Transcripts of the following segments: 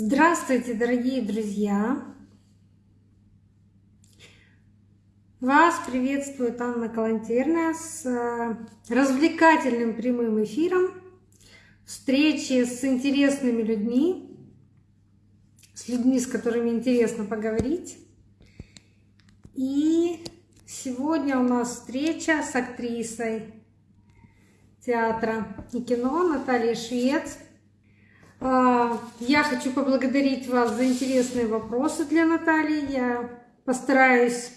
Здравствуйте, дорогие друзья! Вас приветствует Анна Калантерная с э, развлекательным прямым эфиром, встречи с интересными людьми, с людьми, с которыми интересно поговорить. И сегодня у нас встреча с актрисой театра и кино Натальей Швец – я хочу поблагодарить вас за интересные вопросы для Натальи. Я постараюсь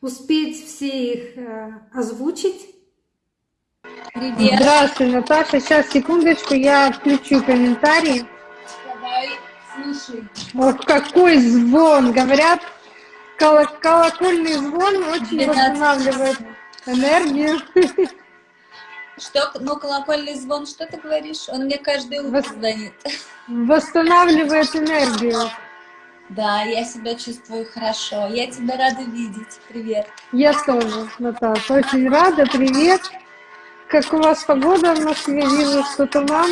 успеть все их э, озвучить. Привет. Здравствуй, Наташа. Сейчас, секундочку, я включу комментарии. Давай, слушай. Ох, какой звон! Говорят, колокольный звон очень восстанавливает энергию. Что, ну, колокольный звон, что ты говоришь? Он мне каждое утро Вос... звонит. Восстанавливает энергию. Да, я себя чувствую хорошо. Я тебя рада видеть. Привет. Я тоже, Наташа. Очень рада. Привет. Как у вас погода в Москве? Вижу, что туман.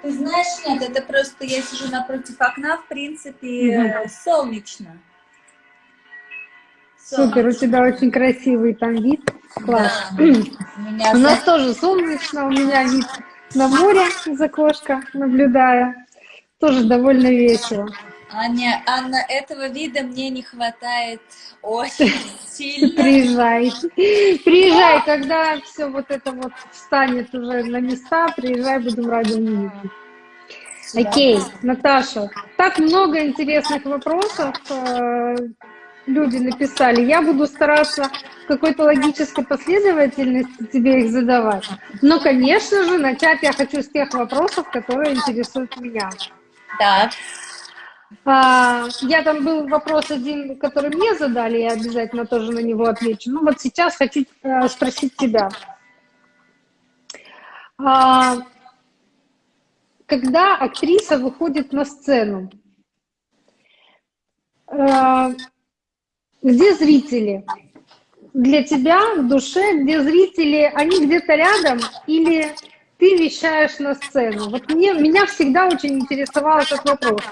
Ты знаешь, нет, это просто я сижу напротив окна, в принципе, угу. солнечно. Супер, у тебя очень красивый там вид. Класс. Да, у, у нас тоже солнечно, у меня вид на море из окошка, наблюдая. Тоже довольно весело. Аня, Анна, этого вида мне не хватает очень сильно. Приезжай. Приезжай, когда все вот это вот встанет уже на места, приезжай, будем рады увидеть. Окей, Наташа, так много интересных вопросов. Люди написали. Я буду стараться в какой-то логической последовательности тебе их задавать. Но, конечно же, начать я хочу с тех вопросов, которые интересуют меня. Да. А, я там был вопрос один, который мне задали, я обязательно тоже на него отвечу. Ну вот сейчас хочу э, спросить тебя. А, когда актриса выходит на сцену, э, где зрители? Для тебя в душе, где зрители, они где-то рядом или ты вещаешь на сцену? Вот мне, меня всегда очень интересовал этот вопрос.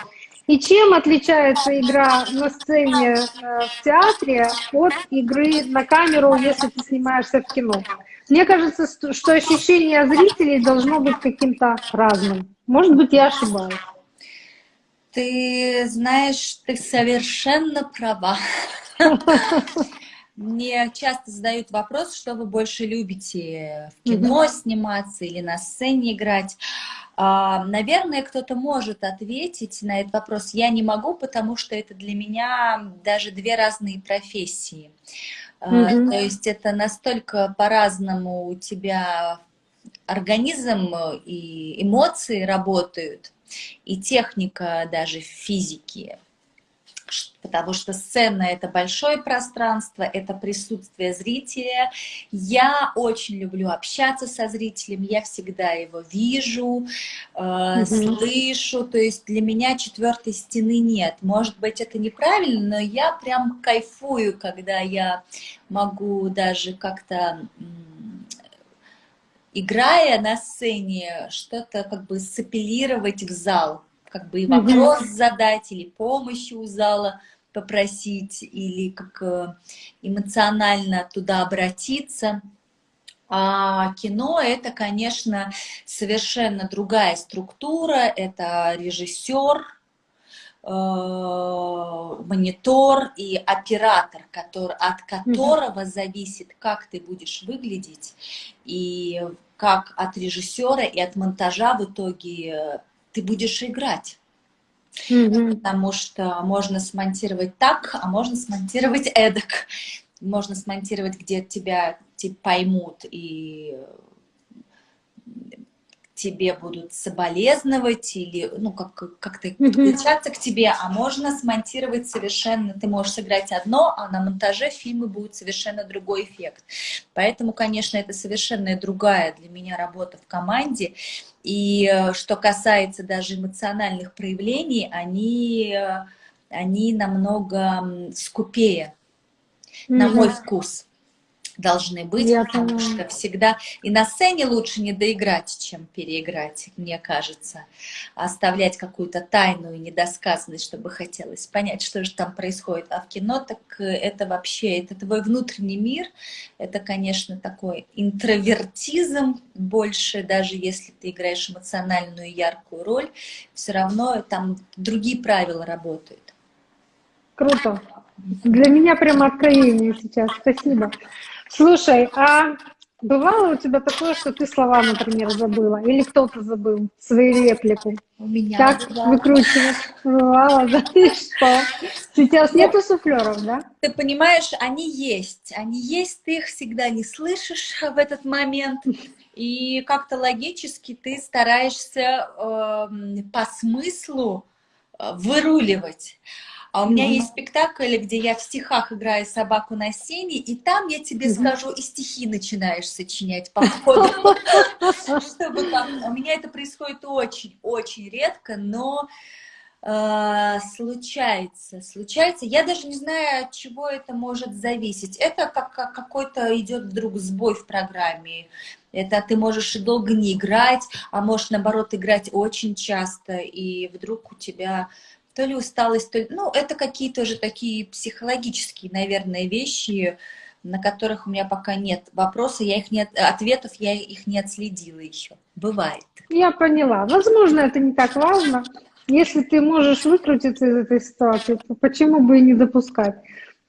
И чем отличается игра на сцене э, в театре от игры на камеру, если ты снимаешься в кино? Мне кажется, что ощущение зрителей должно быть каким-то разным. Может быть, я ошибаюсь. Ты знаешь, ты совершенно права. Мне часто задают вопрос, что вы больше любите, в кино сниматься или на сцене играть. А, наверное, кто-то может ответить на этот вопрос. Я не могу, потому что это для меня даже две разные профессии. Mm -hmm. То есть это настолько по-разному у тебя организм и эмоции работают, и техника даже физики потому что сцена — это большое пространство, это присутствие зрителя. Я очень люблю общаться со зрителем, я всегда его вижу, э, mm -hmm. слышу, то есть для меня четвертой стены нет. Может быть, это неправильно, но я прям кайфую, когда я могу даже как-то играя на сцене, что-то как бы сапелировать в зал, как бы и вопрос задать, или помощи у зала попросить, или как э, эмоционально туда обратиться. А кино — это, конечно, совершенно другая структура, это режиссер, э, монитор и оператор, который, от которого зависит, как ты будешь выглядеть, и как от режиссера и от монтажа в итоге ты будешь играть. Mm -hmm. Потому что можно смонтировать так, а можно смонтировать эдак. Можно смонтировать, где тебя типа, поймут и тебе будут соболезновать или ну как как-то подключаться к тебе, а можно смонтировать совершенно, ты можешь сыграть одно, а на монтаже фильмы будет совершенно другой эффект. Поэтому, конечно, это совершенно другая для меня работа в команде. И э, что касается даже эмоциональных проявлений, они, э, они намного скупее, mm -hmm. на мой вкус. Должны быть, Я потому поняла. что всегда и на сцене лучше не доиграть, чем переиграть, мне кажется. Оставлять какую-то тайну и недосказанность, чтобы хотелось понять, что же там происходит. А в кино так э, это вообще, это твой внутренний мир, это, конечно, такой интровертизм больше, даже если ты играешь эмоциональную яркую роль, все равно там другие правила работают. Круто. Для меня прямо откровение сейчас. Спасибо. Слушай, а бывало у тебя такое, что ты слова, например, забыла? Или кто-то забыл свою реплику? У меня Как бывало. выкручивать? Бывало, да? И что? Сейчас нету суфлеров, да? Ты понимаешь, они есть, они есть, ты их всегда не слышишь в этот момент, и как-то логически ты стараешься эм, по смыслу э, выруливать. А у меня Мгм. есть спектакль, где я в стихах играю собаку на сене, и там я тебе Мгм. скажу, и стихи начинаешь сочинять по ходу. У меня это происходит очень-очень редко, но э, случается, случается. Я даже не знаю, от чего это может зависеть. Это как, как какой-то идет вдруг сбой в программе. Это ты можешь долго не играть, а можешь, наоборот, играть очень часто, и вдруг у тебя то ли усталость, то ли... Ну, это какие-то же такие психологические, наверное, вещи, на которых у меня пока нет вопроса, я их не, от- ответов я их не отследила еще. Бывает. Я поняла. Возможно, это не так важно. Если ты можешь выкрутиться из этой ситуации, то почему бы и не допускать?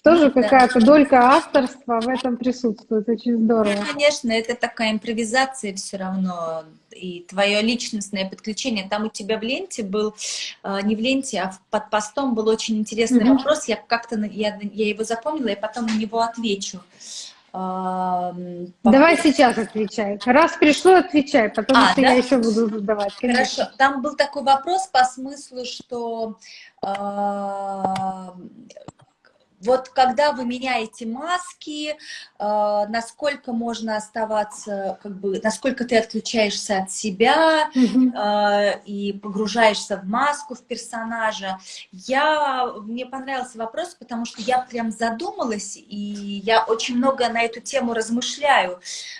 Тоже Да. какая-то долька авторства в этом присутствует. Очень здорово. Конечно, это такая импровизация все равно, и твое личностное подключение. Там у тебя в ленте был, э, не в ленте, а под постом был очень интересный Мгм. вопрос. Я как-то, я, я его запомнила, и потом на него отвечу. По Давай сейчас отвечай. Раз пришло, отвечай, потому А, что да? я еще буду задавать. конечно. Хорошо. Там был такой вопрос по смыслу, что а, вот когда вы меняете маски, а, насколько можно оставаться, как бы, насколько ты отключаешься от себя а, и погружаешься в маску, в персонажа. Я, мне понравился вопрос, потому что я прям задумалась, и я очень много на эту тему размышляю,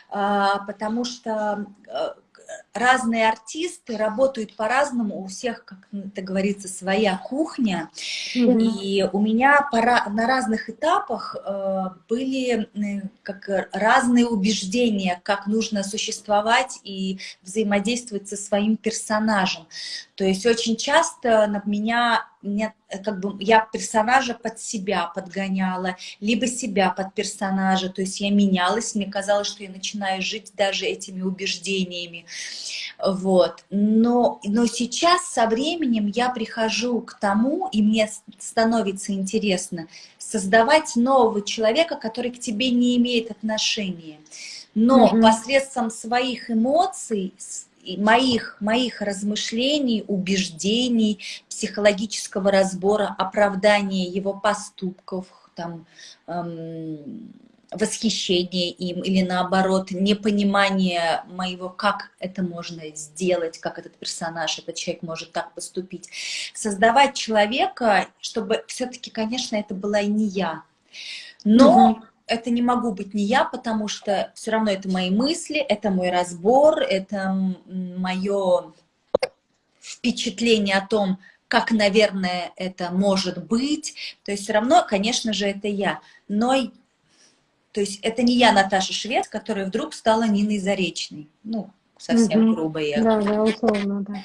а, потому что разные артисты работают по-разному, у всех, как это говорится, своя кухня. Мгм. И у меня пора, на разных этапах э, были э, как разные убеждения, как нужно существовать и взаимодействовать со своим персонажем. То есть очень часто на меня, меня, э, как бы я персонажа под себя подгоняла, либо себя под персонажа. То есть я менялась, мне казалось, что я начинаю жить даже этими убеждениями. Вот. Но, но сейчас со временем я прихожу к тому, и мне становится интересно создавать нового человека, который к тебе не имеет отношения. Но Мгм. посредством своих эмоций, моих, моих размышлений, убеждений, психологического разбора, оправдания его поступков, там, эм, восхищение им или наоборот непонимание моего, как это можно сделать, как этот персонаж, этот человек может так поступить. Создавать человека, чтобы все-таки, конечно, это была и не я. Но Мгм. Это не могу быть не я, потому что все равно это мои мысли, это мой разбор, это мое впечатление о том, как, наверное, это может быть. То есть все равно, конечно же, это я. Но то есть это не я, Наташа Швед, которая вдруг стала Ниной Заречной. Ну, совсем грубо я. Да, да, условно, да.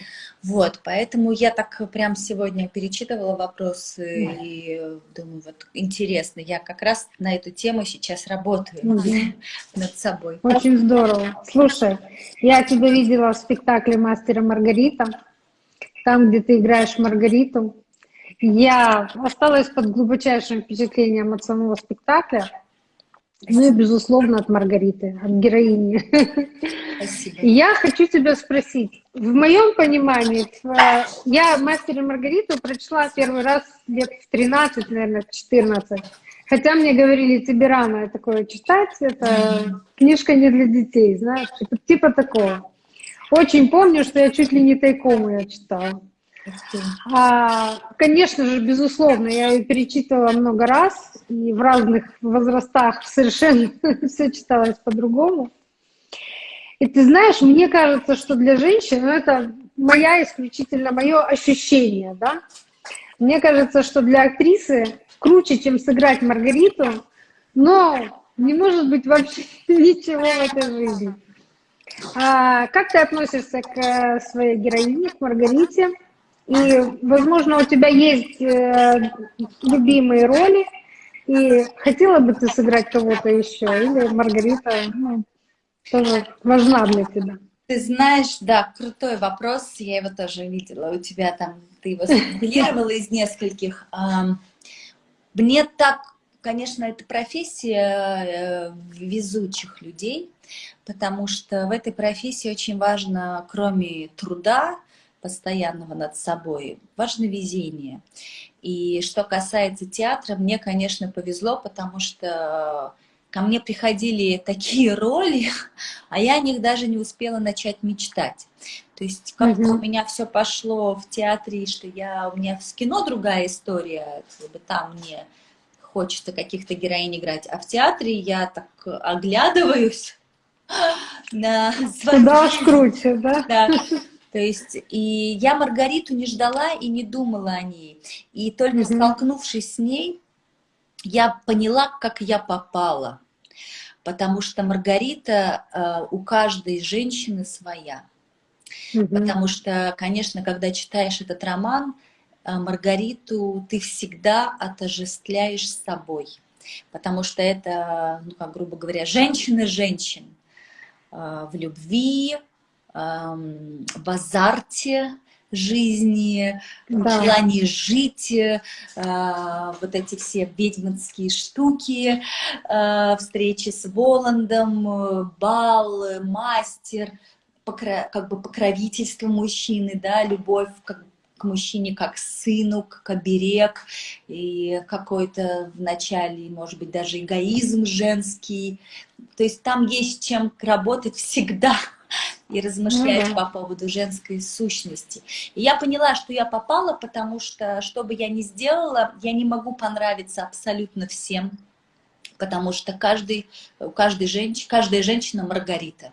Вот, поэтому я так прям сегодня перечитывала вопросы и э, думаю, вот интересно, я как раз на эту тему сейчас работаю Мгм. над собой. Очень здорово. Слушай, я тебя видела в спектакле «Мастера и Маргарита», там, где ты играешь Маргариту. Я осталась под глубочайшим впечатлением от самого спектакля, ну и, безусловно, от Маргариты, от героини. Спасибо. Я хочу тебя спросить, в моем понимании, я «Мастер и Маргариту» прочла первый раз лет в 13, наверное, в 14. Хотя мне говорили, тебе рано такое читать, это книжка не для детей, знаешь, типа, типа такого. Очень помню, что я чуть ли не тайком ее читала. А, конечно же, безусловно, я ее перечитывала много раз, и в разных возрастах совершенно все читалось по-другому. И ты знаешь, мне кажется, что для женщин, ну, это моя исключительно мое ощущение, да, мне кажется, что для актрисы круче, чем сыграть Маргариту, но не может быть вообще ничего в этой жизни. А, как ты относишься к э, своей героине, к Маргарите? И, возможно, у тебя есть э, любимые роли, и хотела бы ты сыграть кого-то еще, или Маргарита ну, тоже важна для тебя? Ты знаешь, да, крутой вопрос, я его тоже видела у тебя там, ты его сформулировала из нескольких. Мне так, конечно, это профессия э, везучих людей, потому что в этой профессии очень важно, кроме труда, постоянного над собой, важно везение. И что касается театра, мне, конечно, повезло, потому что ко мне приходили такие роли, а я о них даже не успела начать мечтать. То есть как угу. у меня все пошло в театре, что я у меня в кино другая история, как бы там мне хочется каких-то героинь играть, а в театре я так оглядываюсь на. Куда круче, да? Да. То есть и я Маргариту не ждала и не думала о ней. И только угу. столкнувшись с ней, я поняла, как я попала. Потому что Маргарита э, у каждой женщины своя. Угу. Потому что, конечно, когда читаешь этот роман, э, Маргариту ты всегда отождествляешь с собой. Потому что это, ну, как грубо говоря, женщины-женщин э, в любви, в азарте жизни, да. желании жить, э, вот эти все ведьминские штуки, э, встречи с Воландом, бал, мастер, как бы покровительство мужчины, да, любовь как к мужчине как сыну, как оберег, и какой-то вначале, может быть, даже эгоизм женский. То есть там есть чем работать всегда и размышлять ну, да. по поводу женской сущности. И я поняла, что я попала, потому что, что бы я ни сделала, я не могу понравиться абсолютно всем, потому что каждый, у каждой женщины, каждая женщина Маргарита.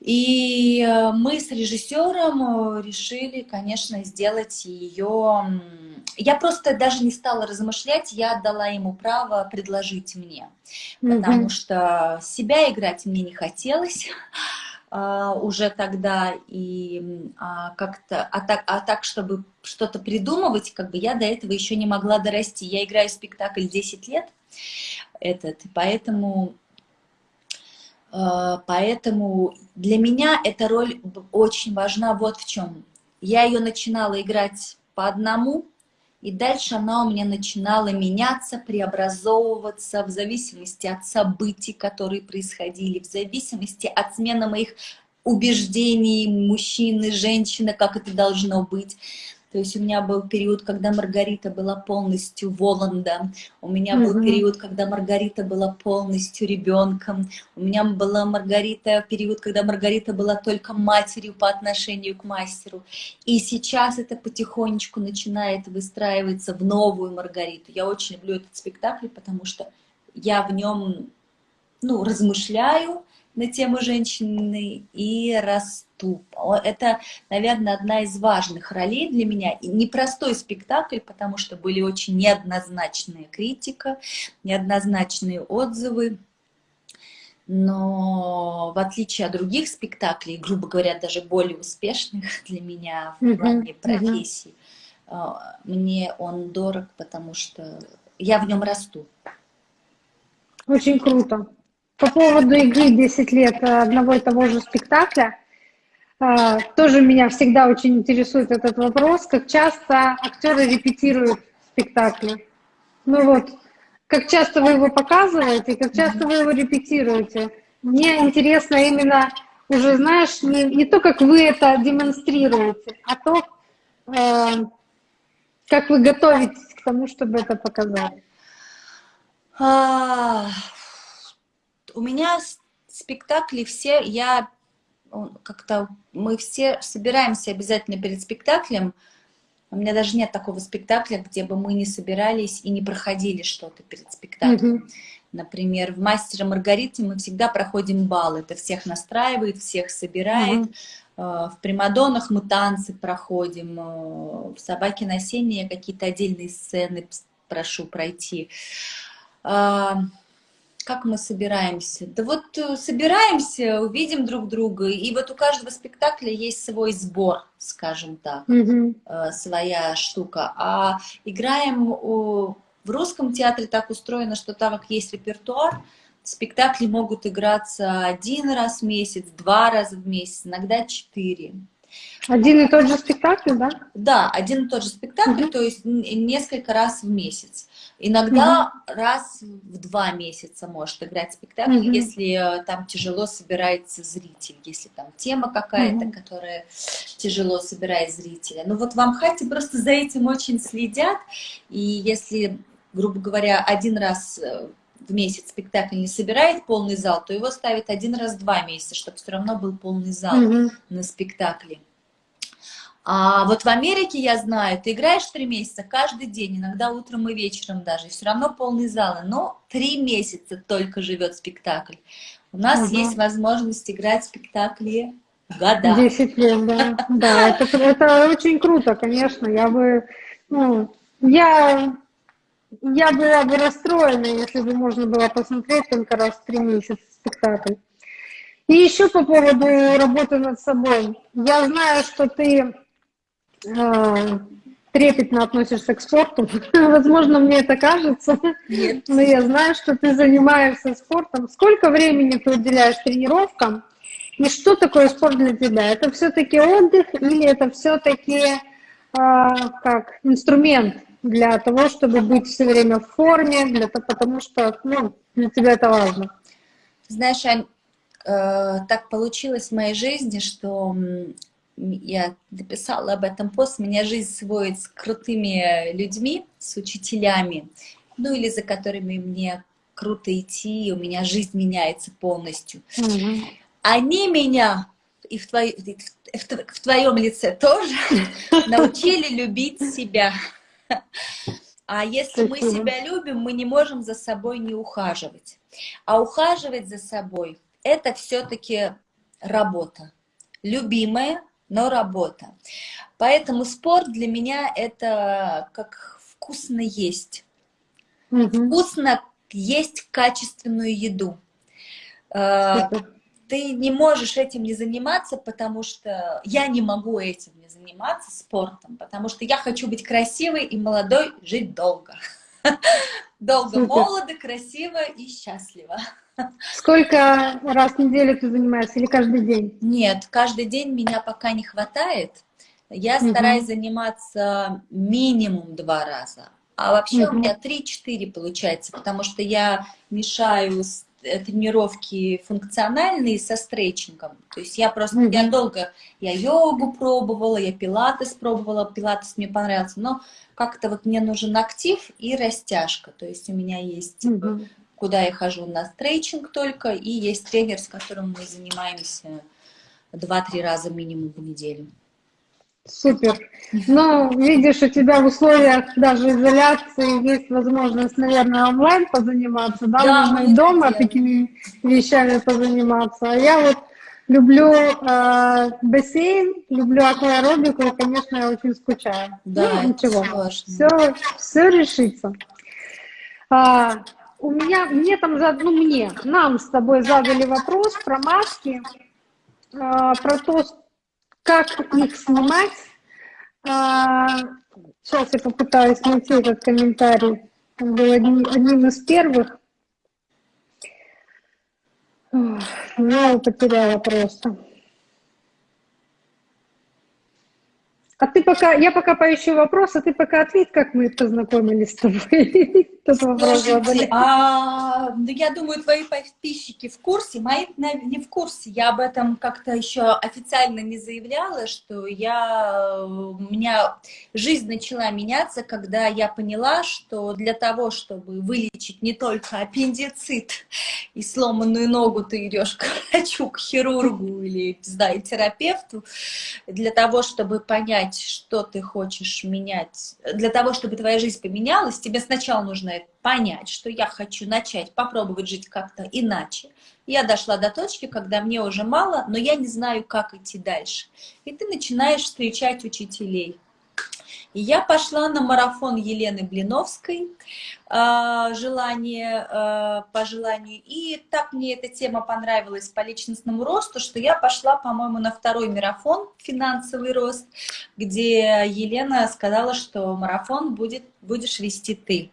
И э, мы с режиссером э, решили, конечно, сделать ее... Я просто даже не стала размышлять, я отдала ему право предложить мне, потому mm -hmm. что себя играть мне не хотелось. Uh, уже тогда и uh, как-то, а так, а так, чтобы что-то придумывать, как бы я до этого еще не могла дорасти. Я играю спектакль 10 лет, этот, поэтому, uh, поэтому для меня эта роль очень важна вот в чем. Я ее начинала играть по одному, и дальше она у меня начинала меняться, преобразовываться в зависимости от событий, которые происходили, в зависимости от смены моих убеждений мужчины, женщины, как это должно быть. То есть у меня был период, когда Маргарита была полностью Воланда, у меня был mm -hmm. период, когда Маргарита была полностью ребенком, у меня была Маргарита, период, когда Маргарита была только матерью по отношению к мастеру. И сейчас это потихонечку начинает выстраиваться в новую Маргариту. Я очень люблю этот спектакль, потому что я в нем ну, размышляю, на тему женщины и расту. Это, наверное, одна из важных ролей для меня. И непростой спектакль, потому что были очень неоднозначные критика, неоднозначные отзывы. Но в отличие от других спектаклей, грубо говоря, даже более успешных для меня в плане профессии, э, мне он дорог, потому что я в нем расту. Очень круто. По поводу игры 10 лет одного и того же спектакля, а, тоже меня всегда очень интересует этот вопрос, как часто актеры репетируют спектакли. Ну вот, как часто вы его показываете, как часто вы его репетируете. Мне интересно именно уже, знаешь, не, не то, как вы это демонстрируете, а то, э, как вы готовитесь к тому, чтобы это показать. У меня спектакли все, я как-то мы все собираемся обязательно перед спектаклем. У меня даже нет такого спектакля, где бы мы не собирались и не проходили что-то перед спектаклем. Mm -hmm. Например, в «Мастере Маргарите» мы всегда проходим бал. Это всех настраивает, всех собирает. Mm -hmm. В «Примадоннах» мы танцы проходим. Э, в «Собаке на сене» какие-то отдельные сцены прошу пройти. Как мы собираемся? Да вот э, собираемся, увидим друг друга, и вот у каждого спектакля есть свой сбор, скажем так, mm -hmm. своя штука. А играем в русском театре так устроено, что так как есть репертуар, спектакли могут играться один раз в месяц, два раза в месяц, иногда четыре. Один и тот же спектакль, да? Да, один и тот же спектакль, угу. то есть несколько раз в месяц. Иногда угу. раз в два месяца может играть спектакль, угу. если э, там тяжело собирается зритель, если там тема какая-то, угу. которая тяжело собирает зрителя. Ну вот в Амхате просто за этим очень следят, и если, грубо говоря, один раз э, в месяц спектакль не собирает полный зал, то его ставят один раз в два месяца, чтобы все равно был полный зал mm на спектакле. А вот в Америке, я знаю, ты играешь три месяца каждый день, иногда утром и вечером даже, и все равно полный зал, но три месяца только живет спектакль. У нас угу. есть возможность играть спектакли года. Десять лет, да. Да, это, это очень круто, конечно. Я бы, ну, я я была бы расстроена, если бы можно было посмотреть только раз в три месяца спектакль. И еще по поводу работы над собой. Я знаю, что ты э, трепетно относишься к спорту. Возможно, мне это кажется, Нет. но я знаю, что ты занимаешься спортом. Сколько времени ты уделяешь тренировкам? И что такое спорт для тебя? Это все-таки отдых или это все-таки э, как инструмент для того, чтобы быть все время в форме, для, потому что ну, для тебя это важно. Знаешь, Ань, э, так получилось в моей жизни, что я написала об этом пост, меня жизнь сводит с крутыми людьми, с учителями, ну или за которыми мне круто идти, у меня жизнь меняется полностью. Угу. Они меня, и в, твой, в, в твоем лице тоже, научили любить себя. А если мы себя любим, мы не можем за собой не ухаживать. А ухаживать за собой – это все-таки работа. Любимая, но работа. Поэтому спорт для меня – это как вкусно есть. Угу. Вкусно есть качественную еду. Э, Супер ты не можешь этим не заниматься, потому что я не могу этим не заниматься, спортом, потому что я хочу быть красивой и молодой, жить долго. Долго, Супер. молодо, красиво и счастливо. Сколько раз в неделю ты занимаешься или каждый день? Нет, каждый день меня пока не хватает. Я угу. стараюсь заниматься минимум два раза. А вообще угу. у меня 3-4 получается, потому что я мешаю с тренировки функциональные со стретчингом. То есть я просто, mm -hmm. я долго, я йогу пробовала, я пилатес пробовала, пилатес мне понравился, но как-то вот мне нужен актив и растяжка. То есть у меня есть, mm -hmm. куда я хожу на стретчинг только, и есть тренер, с которым мы занимаемся 2-3 раза минимум в неделю. Супер. Ну, видишь, у тебя в условиях даже изоляции есть возможность, наверное, онлайн позаниматься, да, да можно и дома делаем. такими вещами позаниматься. А я вот люблю э, бассейн, люблю акваэробику, и, конечно, я очень скучаю. Да, ну, ничего, все, все решится. А, у меня, мне там, ну, мне, нам с тобой задали вопрос про маски, а, про то, как их снимать? А, сейчас я попытаюсь найти этот комментарий. Он был одним, одним из первых. Я его потеряла просто. А ты пока, я пока поищу вопрос, а ты пока ответь, как мы познакомились с тобой. Вопрос Слушайте, а, ну, я думаю, твои подписчики в курсе, мои не в курсе. Я об этом как-то еще официально не заявляла, что я, у меня жизнь начала меняться, когда я поняла, что для того, чтобы вылечить не только аппендицит и сломанную ногу, ты идешь к врачу, к хирургу или, не знаю, терапевту, для того, чтобы понять, что ты хочешь менять, для того, чтобы твоя жизнь поменялась, тебе сначала нужно понять, что я хочу начать попробовать жить как-то иначе. Я дошла до точки, когда мне уже мало, но я не знаю, как идти дальше. И ты начинаешь встречать учителей. И я пошла на марафон Елены Блиновской, а, желание, а, по желанию. И так мне эта тема понравилась по личностному росту, что я пошла, по-моему, на второй марафон «Финансовый рост», где Елена сказала, что марафон будет, будешь вести ты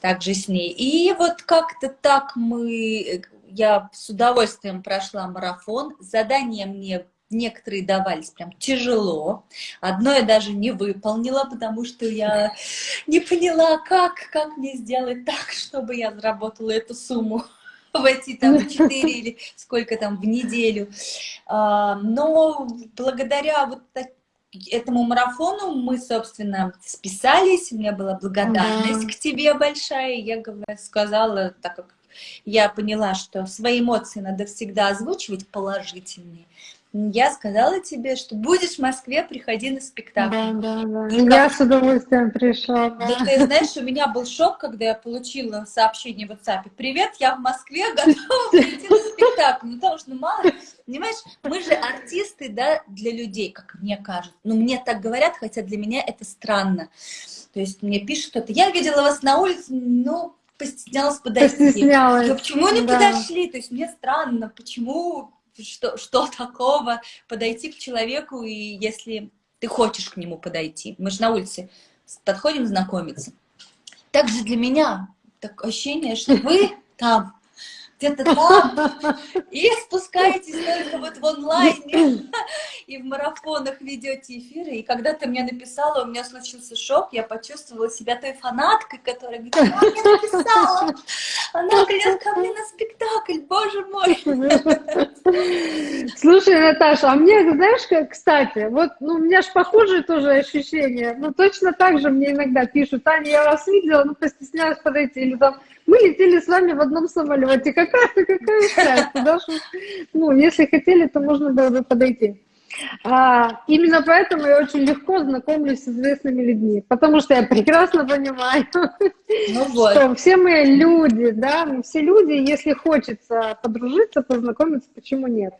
также с ней. И вот как-то так мы, я с удовольствием прошла марафон. Задания мне некоторые давались прям тяжело. Одно я даже не выполнила, потому что я не поняла, как, как мне сделать так, чтобы я заработала эту сумму в эти там 4 или сколько там в неделю. А, но благодаря вот этому марафону мы, собственно, списались, у меня была благодарность да. к тебе большая, я сказала, так как я поняла, что свои эмоции надо всегда озвучивать положительные, я сказала тебе, что будешь в Москве, приходи на спектакль. Да, да, да. И я с удовольствием пришла. Да. да, ты знаешь, у меня был шок, когда я получила сообщение в WhatsApp. Привет, я в Москве, готова прийти на спектакль. Ну, потому что, ну, мало, понимаешь, мы же артисты, да, для людей, как мне кажется. Ну, мне так говорят, хотя для меня это странно. То есть мне пишут кто-то, я видела вас на улице, ну, постеснялась подойти. Постеснялась. Но почему не да. подошли? То есть мне странно, почему что, что такого подойти к человеку, и если ты хочешь к нему подойти. Мы же на улице подходим знакомиться. Также для меня такое ощущение, что вы там где-то там, и спускаетесь только вот в онлайне, и в марафонах ведете эфиры. И когда ты мне написала, у меня случился шок, я почувствовала себя той фанаткой, которая мне написала, она придет ко мне на спектакль, боже мой. Слушай, Наташа, а мне, знаешь, как, кстати, вот, ну, у меня же похожие тоже ощущения, ну, точно так же мне иногда пишут, Таня, я вас видела, ну, постеснялась подойти, или там, мы летели с вами в одном самолете. Какая, какая счастье, да? Ну, если хотели, то можно было бы подойти. А, именно поэтому я очень легко знакомлюсь с известными людьми, потому что я прекрасно понимаю, ну вот. что все мы люди, да, мы все люди, если хочется подружиться, познакомиться, почему нет?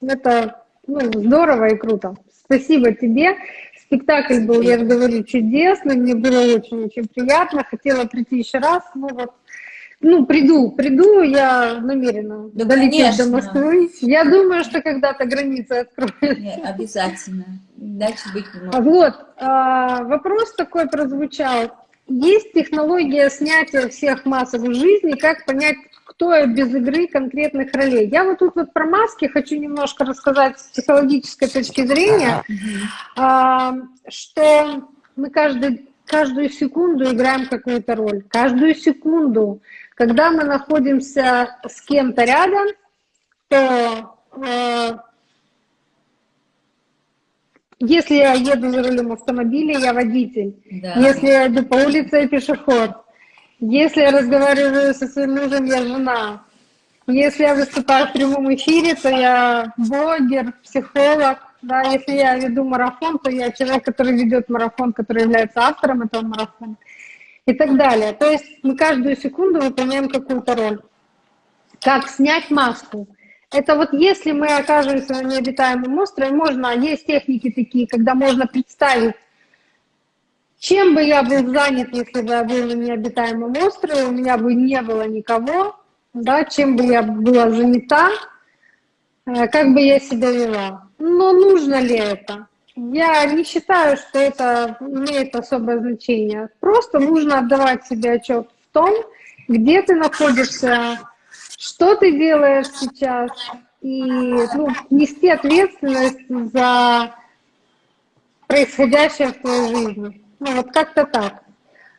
Это ну, здорово и круто. Спасибо тебе. Спектакль был, я же говорю, чудесный, мне было очень-очень приятно, хотела прийти еще раз, ну вот ну, приду, приду, я намерена да, долететь до Москвы. Я думаю, что когда-то границы откроют. Нет, обязательно. Дальше быть не может. Вот, а, вопрос такой прозвучал. Есть технология снятия всех масок в жизни, как понять, кто я без игры конкретных ролей. Я вот тут вот про маски хочу немножко рассказать с психологической точки зрения, а, что мы каждый, каждую секунду играем какую-то роль. Каждую секунду когда мы находимся с кем-то рядом, то э, если я еду за рулем автомобиля, я водитель. Да. Если я иду по улице, я пешеход. Если я разговариваю со своим мужем, я жена. Если я выступаю в прямом эфире, то я блогер, психолог. Да, если я веду марафон, то я человек, который ведет марафон, который является автором этого марафона и так далее. То есть мы каждую секунду выполняем какую-то роль. Как снять маску? Это вот если мы окажемся на необитаемом острове, можно, есть техники такие, когда можно представить, чем бы я был занят, если бы я был на необитаемом острове, у меня бы не было никого, да, чем бы я была занята, э, как бы я себя вела. Но нужно ли это? Я не считаю, что это имеет особое значение. Просто нужно отдавать себе отчет в том, где ты находишься, что ты делаешь сейчас, и ну, нести ответственность за происходящее в твоей жизни. Ну вот как-то так.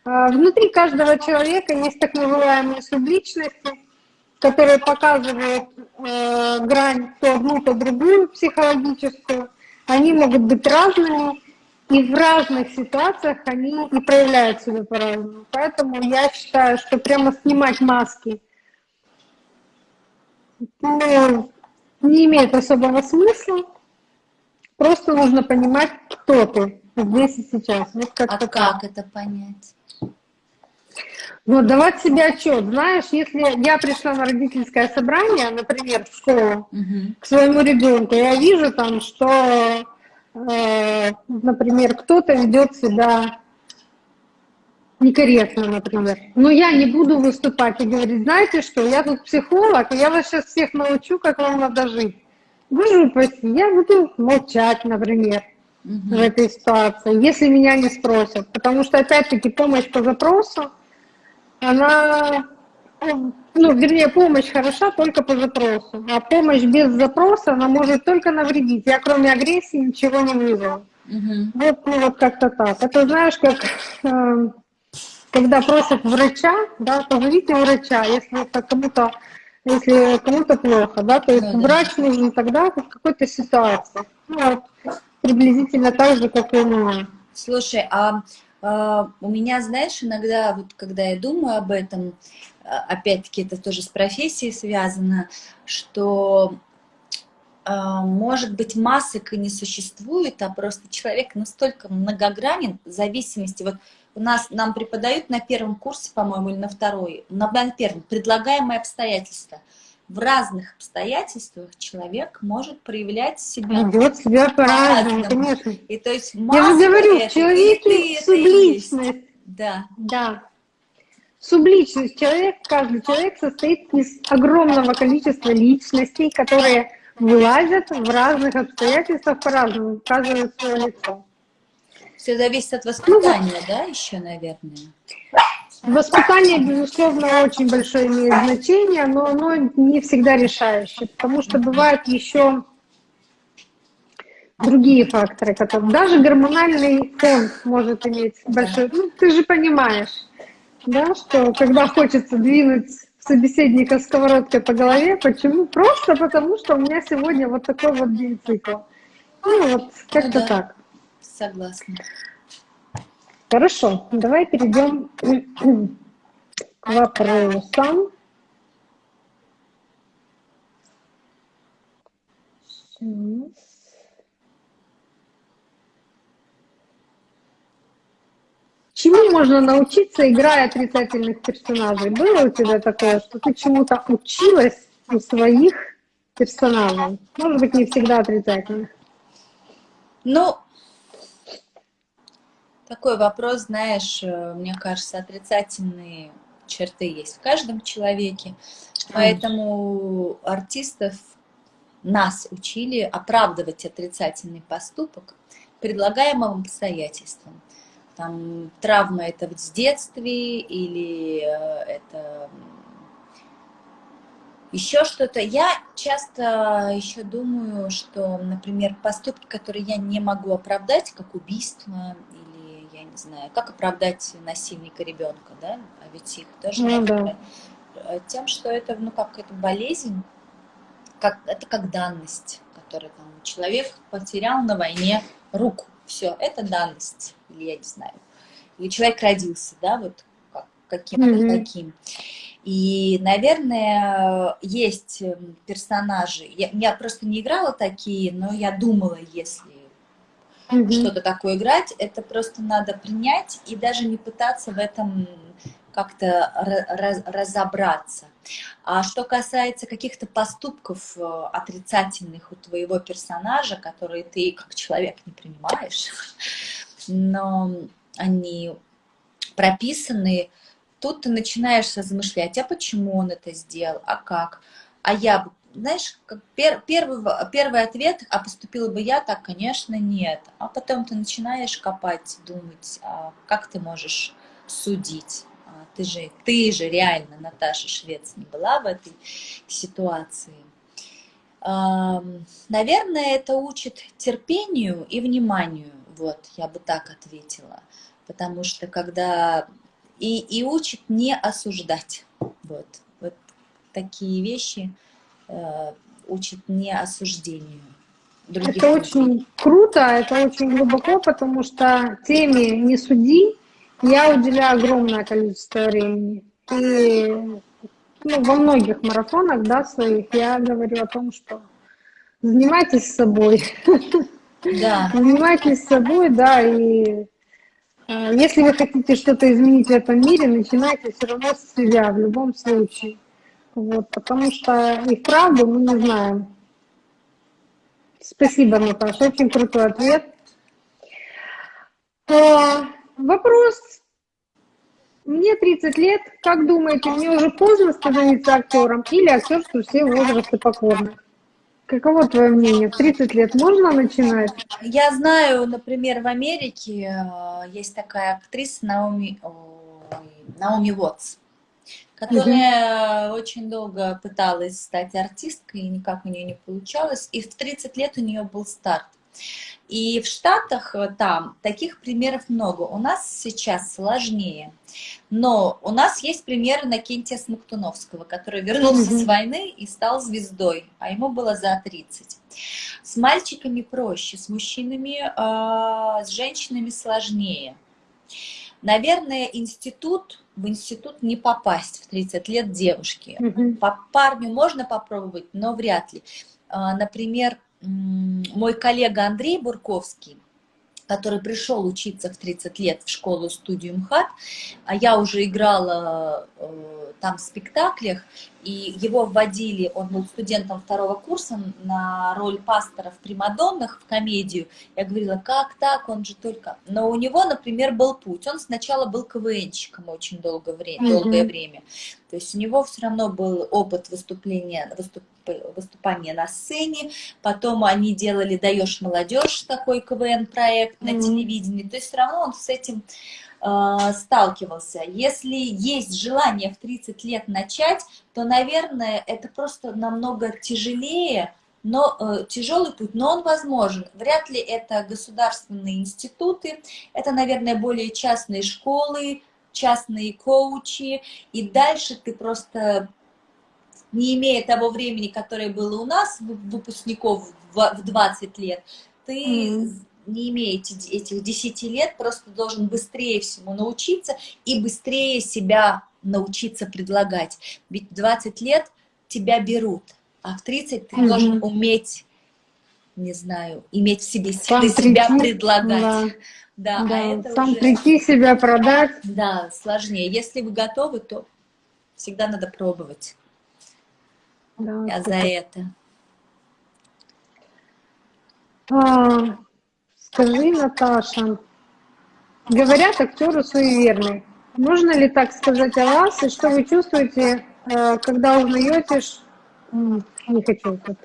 А, внутри каждого человека есть так называемые субличности, которые показывают э, грань то одну, то другую психологическую. Они могут быть разными, и в разных ситуациях они и проявляют себя по-разному. Поэтому я считаю, что прямо снимать маски ну, не имеет особого смысла. Просто нужно понимать, кто ты здесь и сейчас. Вот как а как это понять? Ну, давать себе отчет. Знаешь, если я пришла на родительское собрание, например, в школу, угу. к своему ребенку, я вижу там, что, э, например, кто-то ведет себя некорректно, например. Но я не буду выступать и говорить, знаете что, я тут психолог, и я вас сейчас всех научу, как вам надо жить. Вы я буду молчать, например, угу. в этой ситуации, если меня не спросят. Потому что, опять-таки, помощь по запросу, она, ну, вернее, помощь хороша только по запросу, а помощь без запроса, она может только навредить. Я кроме агрессии ничего не вижу. Угу. Вот, ну, вот как-то так. Это знаешь, как э, когда просят врача, да, позовите врача, если кому-то если кому-то плохо, да, то есть ну, врач да. нужен тогда в какой-то ситуации. Ну, вот, приблизительно так же, как и у меня. Слушай, а, у меня, знаешь, иногда, вот когда я думаю об этом, а, опять-таки это тоже с профессией связано, что а, может быть, масок и не существует, а просто человек настолько многогранен в зависимости, вот у нас, нам преподают на первом курсе, по-моему, или на второй, на, на первом, предлагаемые обстоятельства – в разных обстоятельствах человек может проявлять себя. Ведет себя по-разному, конечно. И то есть Я же говорю, это, человек есть субличность. Да. Да. Субличность. Человек, каждый человек состоит из огромного количества личностей, которые вылазят в разных обстоятельствах по-разному, указывают свое лицо. Все зависит от воспитания, ну, да, еще, наверное? Воспитание, безусловно, очень большое имеет значение, но оно не всегда решающее, потому что бывают еще другие факторы, которые даже гормональный фон может иметь большой. Ну, ты же понимаешь, да, что когда хочется двинуть собеседника сковородкой по голове, почему? Просто потому, что у меня сегодня вот такой вот день цикл. Ну вот, как-то ну, да. так. Согласна. Хорошо, давай перейдем к вопросам. Чему можно научиться, играя отрицательных персонажей? Было у тебя такое, что ты чему-то училась у своих персонажей? Может быть, не всегда отрицательных. Ну, такой вопрос, знаешь, э, мне кажется, отрицательные черты есть в каждом человеке. Поэтому артистов нас учили оправдывать отрицательный поступок предлагаемым обстоятельствам. Там травма это в детстве или э, это еще что-то. Я часто еще думаю, что, например, поступки, которые я не могу оправдать, как убийство не знаю, как оправдать насильника ребенка, да, а ведь их тоже ну, да. Э, тем, что это, ну, как это болезнь, как, это как данность, которую там человек потерял на войне руку, все, это данность, или я не знаю, или человек родился, да, вот как, каким-то mm -hmm. таким. И, наверное, есть персонажи, я, я просто не играла такие, но я думала, если mm-hmm. что-то такое играть, это просто надо принять и даже не пытаться в этом как-то раз, разобраться. А что касается каких-то поступков э, отрицательных у твоего персонажа, которые ты как человек не принимаешь, но они прописаны, тут ты начинаешь размышлять, а почему он это сделал, а как, а я бы знаешь, как пер, первый, первый ответ, а поступила бы я так, конечно, нет. А потом ты начинаешь копать, думать, а как ты можешь судить. А ты же, ты же реально, Наташа Швец, не была в этой ситуации. Наверное, это учит терпению и вниманию. Вот, я бы так ответила. Потому что когда и, и учит не осуждать. Вот, вот такие вещи учит не осуждению. Других это людей. очень круто, это очень глубоко, потому что теме «не суди» я уделяю огромное количество времени. И ну, во многих марафонах да, своих я говорю о том, что занимайтесь собой. Да. Занимайтесь собой, да, и э, если вы хотите что-то изменить в этом мире, начинайте все равно с себя в любом случае. Вот, потому что их правду мы не знаем. Спасибо, Наташа, очень крутой ответ. А, вопрос. Мне 30 лет. Как думаете, мне уже поздно становиться актером или актерству все возрасты покорны? Каково твое мнение? В 30 лет можно начинать? Я знаю, например, в Америке э, есть такая актриса Наоми, Наоми Уотс которая угу. очень долго пыталась стать артисткой, и никак у нее не получалось. И в 30 лет у нее был старт. И в Штатах э, там таких примеров много. У нас сейчас сложнее. Но у нас есть примеры Накентия Смоктуновского, который вернулся mm -hmm. с войны и стал звездой, а ему было за 30. С мальчиками проще, с мужчинами, э, с женщинами сложнее. Наверное, институт, в институт не попасть в 30 лет девушки. Mm По парню можно попробовать, но вряд ли. А, например, мой коллега Андрей Бурковский, который пришел учиться в 30 лет в школу-студию МХАТ, а я уже играла э, там в спектаклях, и его вводили, он был студентом второго курса на роль пастора в «Примадоннах» в комедию. Я говорила, как так, он же только... Но у него, например, был путь. Он сначала был КВНщиком очень долгое время, mm -hmm. долгое время. То есть у него все равно был опыт выступления, выступ, выступания на сцене, потом они делали «Даешь молодежь» такой КВН-проект mm -hmm. на телевидении. То есть все равно он с этим Э, сталкивался. Если есть желание в 30 лет начать, то, наверное, это просто намного тяжелее, но э, тяжелый путь, но он возможен. Вряд ли это государственные институты, это, наверное, более частные школы, частные коучи, и дальше ты просто, не имея того времени, которое было у нас, выпускников в 20 лет, ты mm не имеете этих 10 лет, просто должен быстрее всему научиться и быстрее себя научиться предлагать. Ведь в 20 лет тебя берут, а в 30 ты mm -hmm. должен уметь, не знаю, иметь в себе силы себя предлагать. Да. Да, а да, а это сам уже... прийти себя продать. Да, сложнее. Если вы готовы, то всегда надо пробовать. Да, Я за это. А, Скажи, Наташа, говорят, актеры суеверны. Можно ли так сказать о вас, и что вы чувствуете, э, когда узнаете, не хочу тут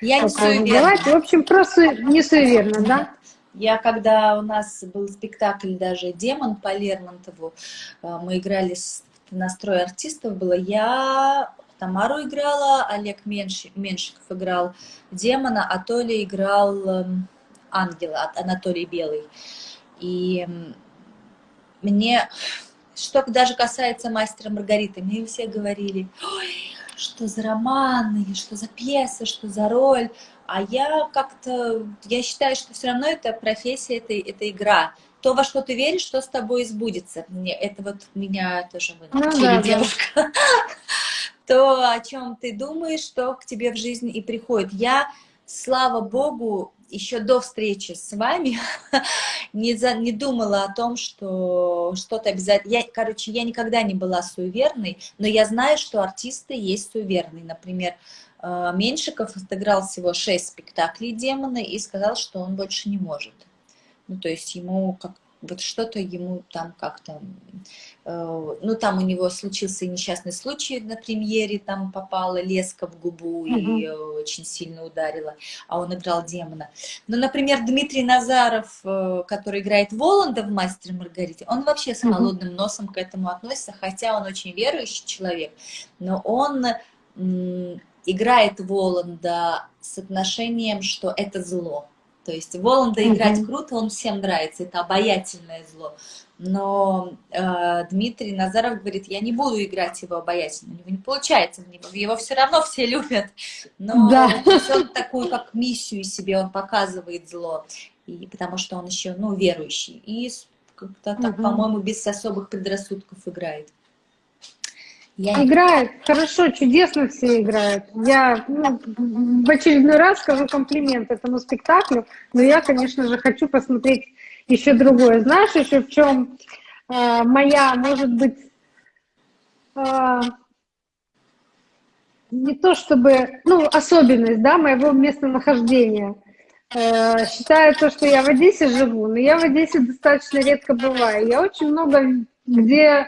я не суеверна. В общем, просто не суеверна, да? Я, когда у нас был спектакль даже «Демон» по Лермонтову, э, мы играли настрой артистов было, я Тамару играла, Олег Меншиков играл демона, а Толя играл эм, ангела от Анатолий Белый. И мне, что даже касается мастера Маргариты, мне все говорили, ой, что за романы, что за пьеса, что за роль. А я как-то, я считаю, что все равно это профессия, это, это игра. То, во что ты веришь, что с тобой сбудется. Мне, это вот меня тоже ну, да, девушка. Да. То, о чем ты думаешь, что к тебе в жизни и приходит. Я, слава богу, еще до встречи с вами не, за, не думала о том, что что-то обязательно... Я, короче, я никогда не была суеверной, но я знаю, что артисты есть суеверные. Например, э, Меньшиков отыграл всего шесть спектаклей «Демона» и сказал, что он больше не может. Ну, то есть ему как вот что-то ему там как-то, э, ну там у него случился несчастный случай на премьере, там попала леска в губу и очень сильно ударила, а он играл демона. Но, например, Дмитрий Назаров, э, который играет Воланда в «Мастере Маргарите», он вообще с холодным носом к этому относится, хотя он очень верующий человек, но он играет Воланда с отношением, что это зло То есть Воланда mm -hmm. играть круто, он всем нравится, это обаятельное зло. Но э, Дмитрий Назаров говорит, я не буду играть его обаятельно, у него не получается, его все равно все любят. Но да. он такую, как миссию себе, он показывает зло, и, потому что он еще, ну, верующий. И как-то так, угу. по-моему, без особых предрассудков играет. Я... Играет, хорошо, чудесно все играют. Я ну, в очередной раз скажу комплимент этому спектаклю, но я, конечно же, хочу посмотреть еще другое. Знаешь, еще в чем э, моя, может быть, э, не то чтобы, ну, особенность, да, моего местонахождения. Э, считаю то, что я в Одессе живу, но я в Одессе достаточно редко бываю. Я очень много где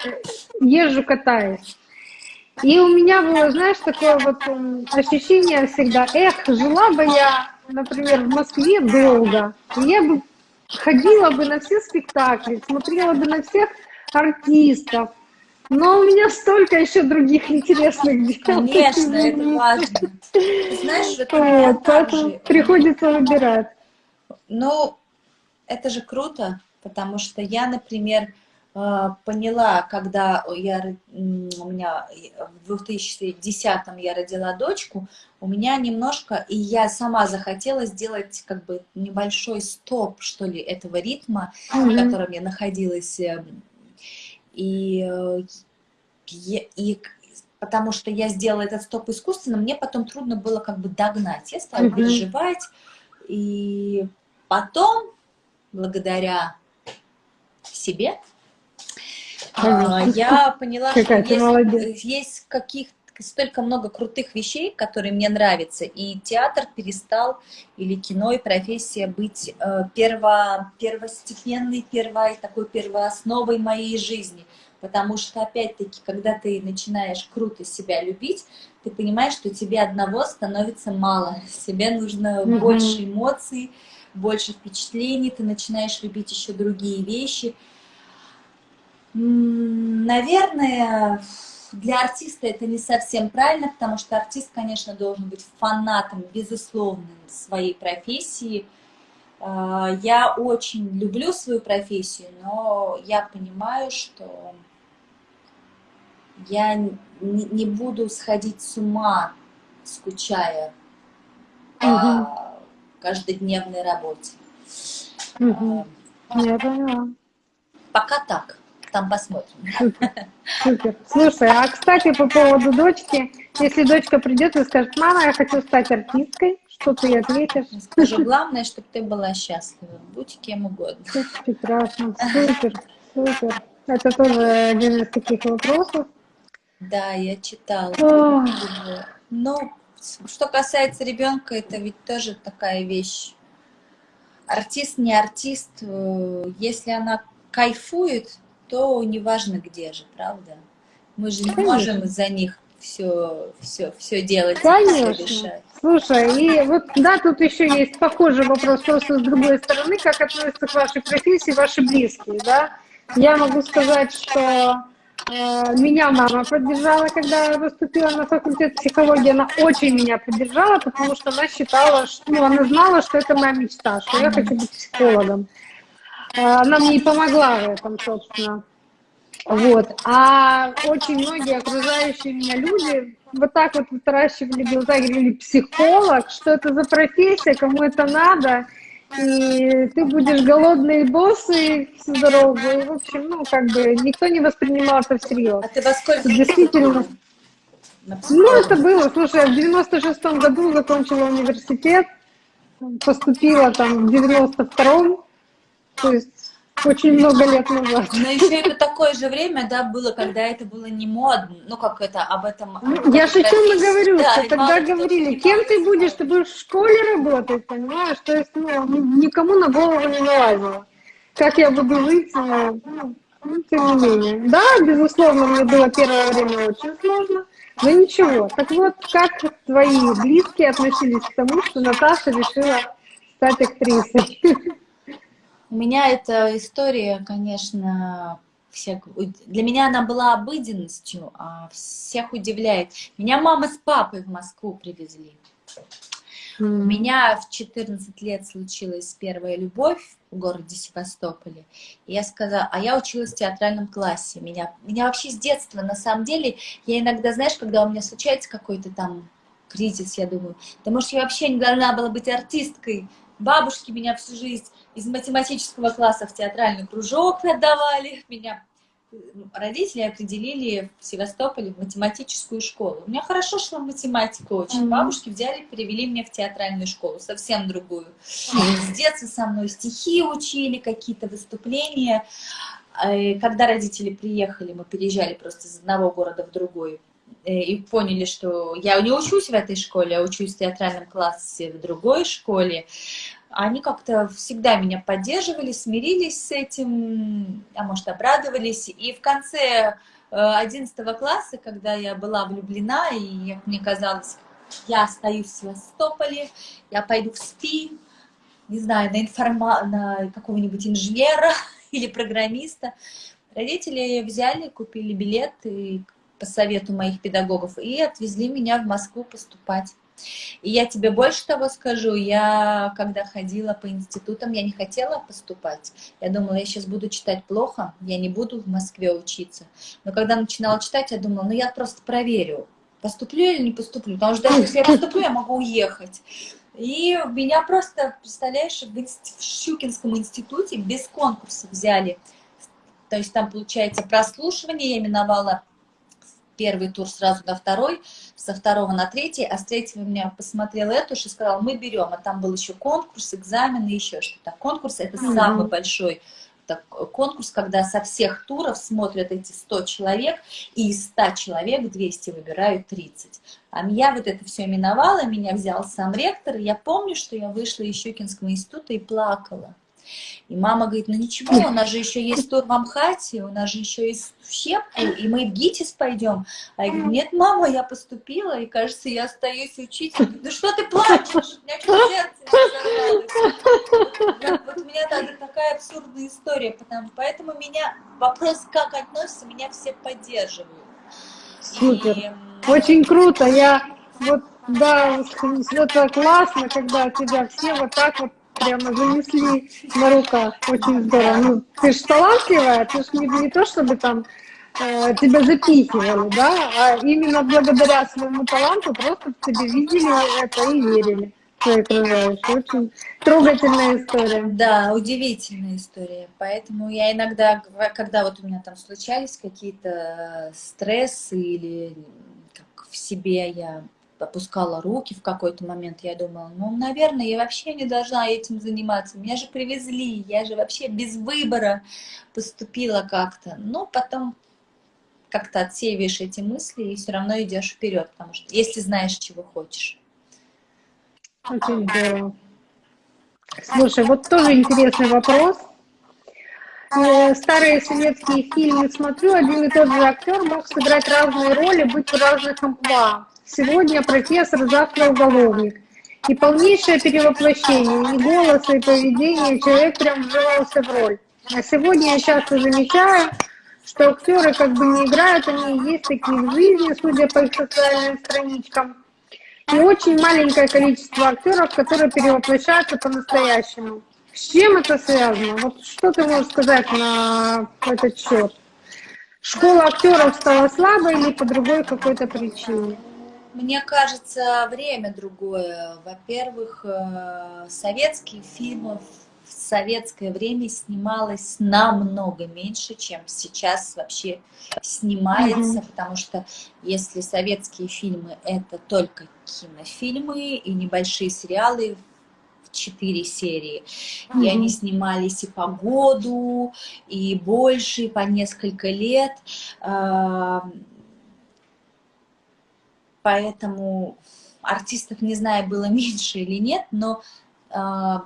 езжу, катаюсь. И у меня было, знаешь, такое вот ощущение всегда, эх, жила бы я, например, в Москве долго, я бы ходила бы на все спектакли, смотрела бы на всех артистов, но у меня столько еще других интересных дел. Конечно, это важно. знаешь, это вот, поэтому же... приходится выбирать. Ну, это же круто, потому что я, например, э, поняла, когда я, у меня в 2010 я родила дочку, у меня немножко, и я сама захотела сделать как бы небольшой стоп, что ли, этого ритма, mm -hmm. в котором я находилась эм, и, э, и потому что я сделала этот стоп искусственно, мне потом трудно было как бы догнать. Я стала mm -hmm. переживать, и потом, благодаря себе, а, я поняла, что есть, есть каких столько много крутых вещей, которые мне нравятся, и театр перестал, или кино и профессия быть э, перво, первостепенной, первой, такой первоосновой моей жизни. Потому что, опять-таки, когда ты начинаешь круто себя любить, ты понимаешь, что тебе одного становится мало. Себе нужно mm -hmm. больше эмоций, больше впечатлений, ты начинаешь любить еще другие вещи. Наверное, для артиста это не совсем правильно, потому что артист, конечно, должен быть фанатом, безусловным своей профессии. А, я очень люблю свою профессию, но я понимаю, что я не буду сходить с ума, скучая по угу. каждодневной работе. Угу. Я поняла. Пока так там посмотрим. Супер. Слушай, а кстати, по поводу дочки, если дочка придет и скажет, мама, я хочу стать артисткой, что ты ей ответишь? Скажу, главное, чтобы ты была счастлива. Будь кем угодно. Прекрасно. Супер. Супер. Это тоже один из таких вопросов. Да, я читала. Но что касается ребенка, это ведь тоже такая вещь. Артист, не артист, э, если она кайфует, то неважно где же, правда? Мы же не Конечно. можем за них все, все, все делать, Конечно. все решать. Слушай, и вот да, тут еще есть похожий вопрос, просто с другой стороны, как относятся к вашей профессии ваши близкие, да? Я могу сказать, что э, меня мама поддержала, когда я поступила на факультет психологии, она очень меня поддержала, потому что она считала, что, ну, она знала, что это моя мечта, что я хочу быть психологом. Э, она мне и помогла в этом, собственно. Вот. А очень многие окружающие меня люди вот так вот вытаращивали глаза, говорили, психолог, что это за профессия, кому это надо, и ты будешь голодный боссы всю дорогу. И, в общем, ну, как бы никто не воспринимал это всерьез. А ты во сколько? Действительно. Ну, это было, слушай, в 96-м году закончила университет, поступила там в 92-м, то есть очень много лет назад. Но еще это такое же время, да, было, когда это было не модно, ну как это, об этом... Ну, я же о чем говорю, да, что тогда говорили, кем ты будешь, ты будешь в школе работать, понимаешь, то есть ну, никому на голову не налазило. Как я буду жить, ну, ну, тем не менее. Да, безусловно, мне было первое время очень сложно, но ничего. Так вот, как твои близкие относились к тому, что Наташа решила стать актрисой? У меня эта история, конечно, всех, для меня она была обыденностью, а всех удивляет. Меня мама с папой в Москву привезли. У меня в 14 лет случилась первая любовь в городе Севастополе. И я сказала, а я училась в театральном классе. Меня, меня вообще с детства, на самом деле, я иногда, знаешь, когда у меня случается какой-то там кризис, я думаю, да может я вообще не должна была быть артисткой. Бабушки меня всю жизнь из математического класса в театральный кружок отдавали. Меня родители определили в Севастополе в математическую школу. У меня хорошо шла математика очень. Mm -hmm. Бабушки взяли, перевели меня в театральную школу, совсем другую. Mm -hmm. С детства со мной стихи учили, какие-то выступления. Э, когда родители приехали, мы переезжали просто из одного города в другой, э, и поняли, что я не учусь в этой школе, а учусь в театральном классе в другой школе, они как-то всегда меня поддерживали, смирились с этим, а может, обрадовались. И в конце 11 э, класса, когда я была влюблена, и мне казалось, я остаюсь в Севастополе, я пойду в СПИ, не знаю, на, информа... на какого-нибудь инженера или программиста. Родители взяли, купили билет и по совету моих педагогов и отвезли меня в Москву поступать. И я тебе больше того скажу, я когда ходила по институтам, я не хотела поступать. Я думала, я сейчас буду читать плохо, я не буду в Москве учиться. Но когда начинала читать, я думала, ну я просто проверю, поступлю или не поступлю. Потому что даже если я поступлю, я могу уехать. И меня просто, представляешь, в, инст... в Щукинском институте без конкурса взяли. То есть там, получается, прослушивание я именовала первый тур сразу на второй, со второго на третий, а с третьего меня посмотрел Этуш и сказал, мы берем, а там был еще конкурс, экзамены, еще что-то. Конкурс – это mm -hmm. самый большой так, конкурс, когда со всех туров смотрят эти 100 человек, и из 100 человек 200 выбирают 30. А я вот это все именовала, меня взял сам ректор, и я помню, что я вышла из Щукинского института и плакала. И мама говорит, ну ничего, у нас же еще есть тур в Амхате, у нас же еще есть щепку, и мы в ГИТИС пойдем. А я говорю, нет, мама, я поступила, и кажется, я остаюсь. Говорит, ну что ты плачешь? У меня сердце вот, вот у меня так, такая абсурдная история, потому, поэтому меня, вопрос, как относятся, меня все поддерживают. Супер. И, Очень круто. Я вот, да, это классно, когда тебя все вот так вот прямо занесли на руках. Очень здорово. Ну, ты же талантливая, ты же не, не то, чтобы там э, тебя запихивали, да, а именно благодаря своему таланту просто в тебе видели это и верили. Очень трогательная история. Да, удивительная история. Поэтому я иногда, когда вот у меня там случались какие-то стрессы или как в себе я опускала руки в какой-то момент, я думала, ну, наверное, я вообще не должна этим заниматься, меня же привезли, я же вообще без выбора поступила как-то. Но потом как-то отсеиваешь эти мысли и все равно идешь вперед, потому что если знаешь, чего хочешь. Очень здорово. Слушай, вот тоже интересный вопрос. Э, старые советские фильмы смотрю, один и тот же актер мог сыграть разные роли, быть в разных амплуа. Сегодня профессор, завтра уголовник. И полнейшее перевоплощение, и голоса, и поведение, человек прям вживался в роль. А сегодня я часто замечаю, что актеры как бы не играют, они есть такие в жизни, судя по их социальным страничкам. И очень маленькое количество актеров, которые перевоплощаются по-настоящему. С чем это связано? Вот что ты можешь сказать на этот счет? Школа актеров стала слабой или по другой какой-то причине? Мне кажется, время другое. Во-первых, э, советские фильмы в советское время снималось намного меньше, чем сейчас вообще снимается, mm-hmm. потому что если советские фильмы это только кинофильмы и небольшие сериалы в четыре серии, mm-hmm. и они снимались и по году, и больше, и по несколько лет, поэтому артистов, не знаю, было меньше или нет, но э,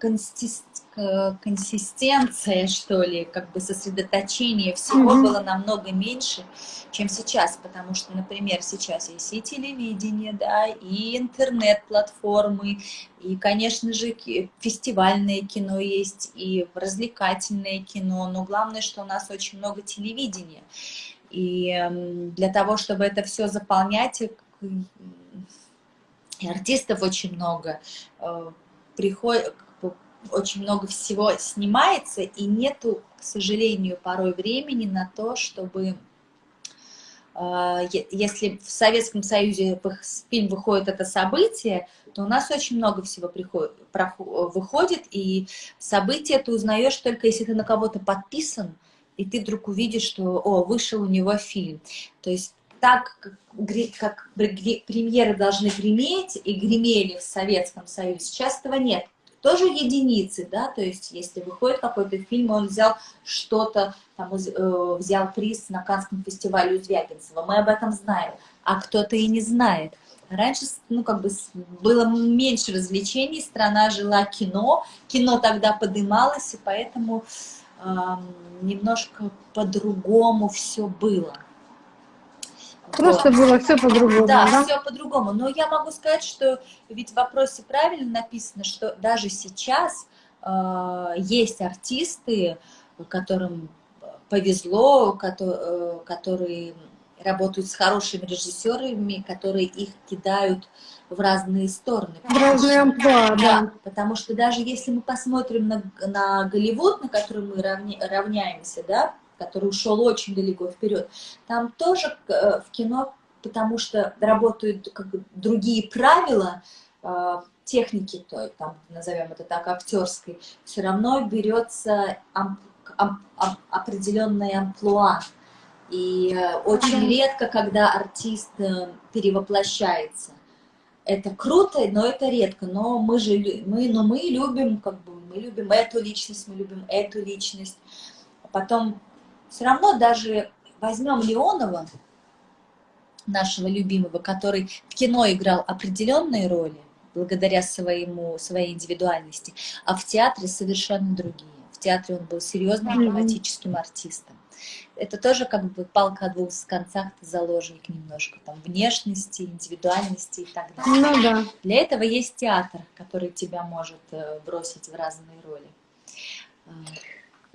консистенция, что ли, как бы сосредоточение всего mm -hmm. было намного меньше, чем сейчас, потому что, например, сейчас есть и телевидение, да, и интернет-платформы, и, конечно же, фестивальное кино есть, и развлекательное кино, но главное, что у нас очень много телевидения. И для того, чтобы это все заполнять, и артистов очень много, э, приходит, очень много всего снимается, и нету, к сожалению, порой времени на то, чтобы а, если в Советском Союзе фильм выходит это событие, то у нас очень много всего приходит, выходит, и событие ты узнаешь только если ты на кого-то подписан, и ты вдруг увидишь, что, о, вышел у него фильм. То есть так, как, как премьеры должны греметь и гремели в Советском Союзе, сейчас этого нет тоже единицы, да, то есть если выходит какой-то фильм, он взял что-то, там, э, взял приз на Канском фестивале у Звягинцева, мы об этом знаем, а кто-то и не знает. Раньше, ну, как бы было меньше развлечений, страна жила кино, кино тогда подымалось, и поэтому э, немножко по-другому все было. Просто вот. было все по-другому, да? Да, все по-другому. Но я могу сказать, что ведь в вопросе правильно написано, что даже сейчас э, есть артисты, которым повезло, которые, э, которые работают с хорошими режиссерами, которые их кидают в разные стороны. В разные амплуа, да. да. Потому что даже если мы посмотрим на, на Голливуд, на который мы равня, равняемся, да, который ушел очень далеко вперед. Там тоже э, в кино, потому что работают как бы другие правила, э, техники, то, там, назовем это так, актерской, все равно берется ам, ам, ам, определенная амплуа. И э, очень редко, когда артист перевоплощается. Это круто, но это редко. Но мы же мы, но мы любим, как бы, мы любим эту личность, мы любим эту личность. Потом все равно даже возьмем Леонова, нашего любимого, который в кино играл определенные роли, благодаря своему, своей индивидуальности, а в театре совершенно другие. В театре он был серьезным драматическим артистом. Это тоже как бы палка о двух концах, ты заложник немножко там внешности, индивидуальности и так далее. Ну да. Для этого есть театр, который тебя может э, бросить в разные роли.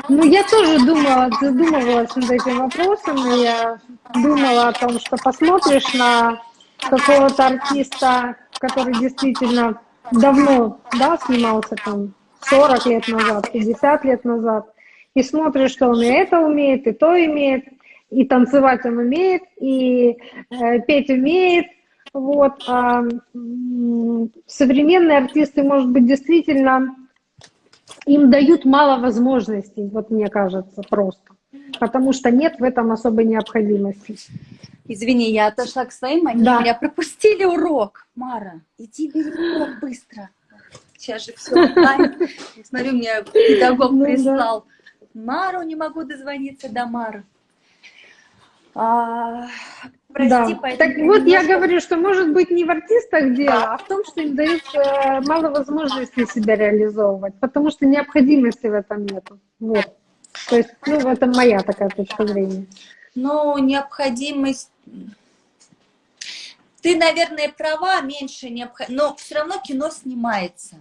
Ну, я тоже думала, задумывалась над этим вопросом, и я думала о том, что посмотришь на какого-то артиста, который действительно давно, да, снимался там 40 лет назад, 50 лет назад, и смотришь, что он и это умеет, и то имеет, и танцевать он умеет, и э, петь умеет, вот. А, современные артисты, может быть, действительно им дают мало возможностей, вот мне кажется, просто. Потому что нет в этом особой необходимости. Извини, я отошла к своим, они да. меня пропустили урок. Мара, иди бери урок быстро. Сейчас же все онлайн. Смотрю, мне педагог ну, прислал. Да. Мару не могу дозвониться до Мары. А, Прости, да. Так вот я говорю, что может быть не в артистах дело, а в том, что им дают э, мало возможностей себя реализовывать, потому что необходимости в этом нет. Вот. То есть, ну, в этом моя такая точка зрения. Ну, необходимость... Ты, наверное, права, меньше необходимости, но все равно кино снимается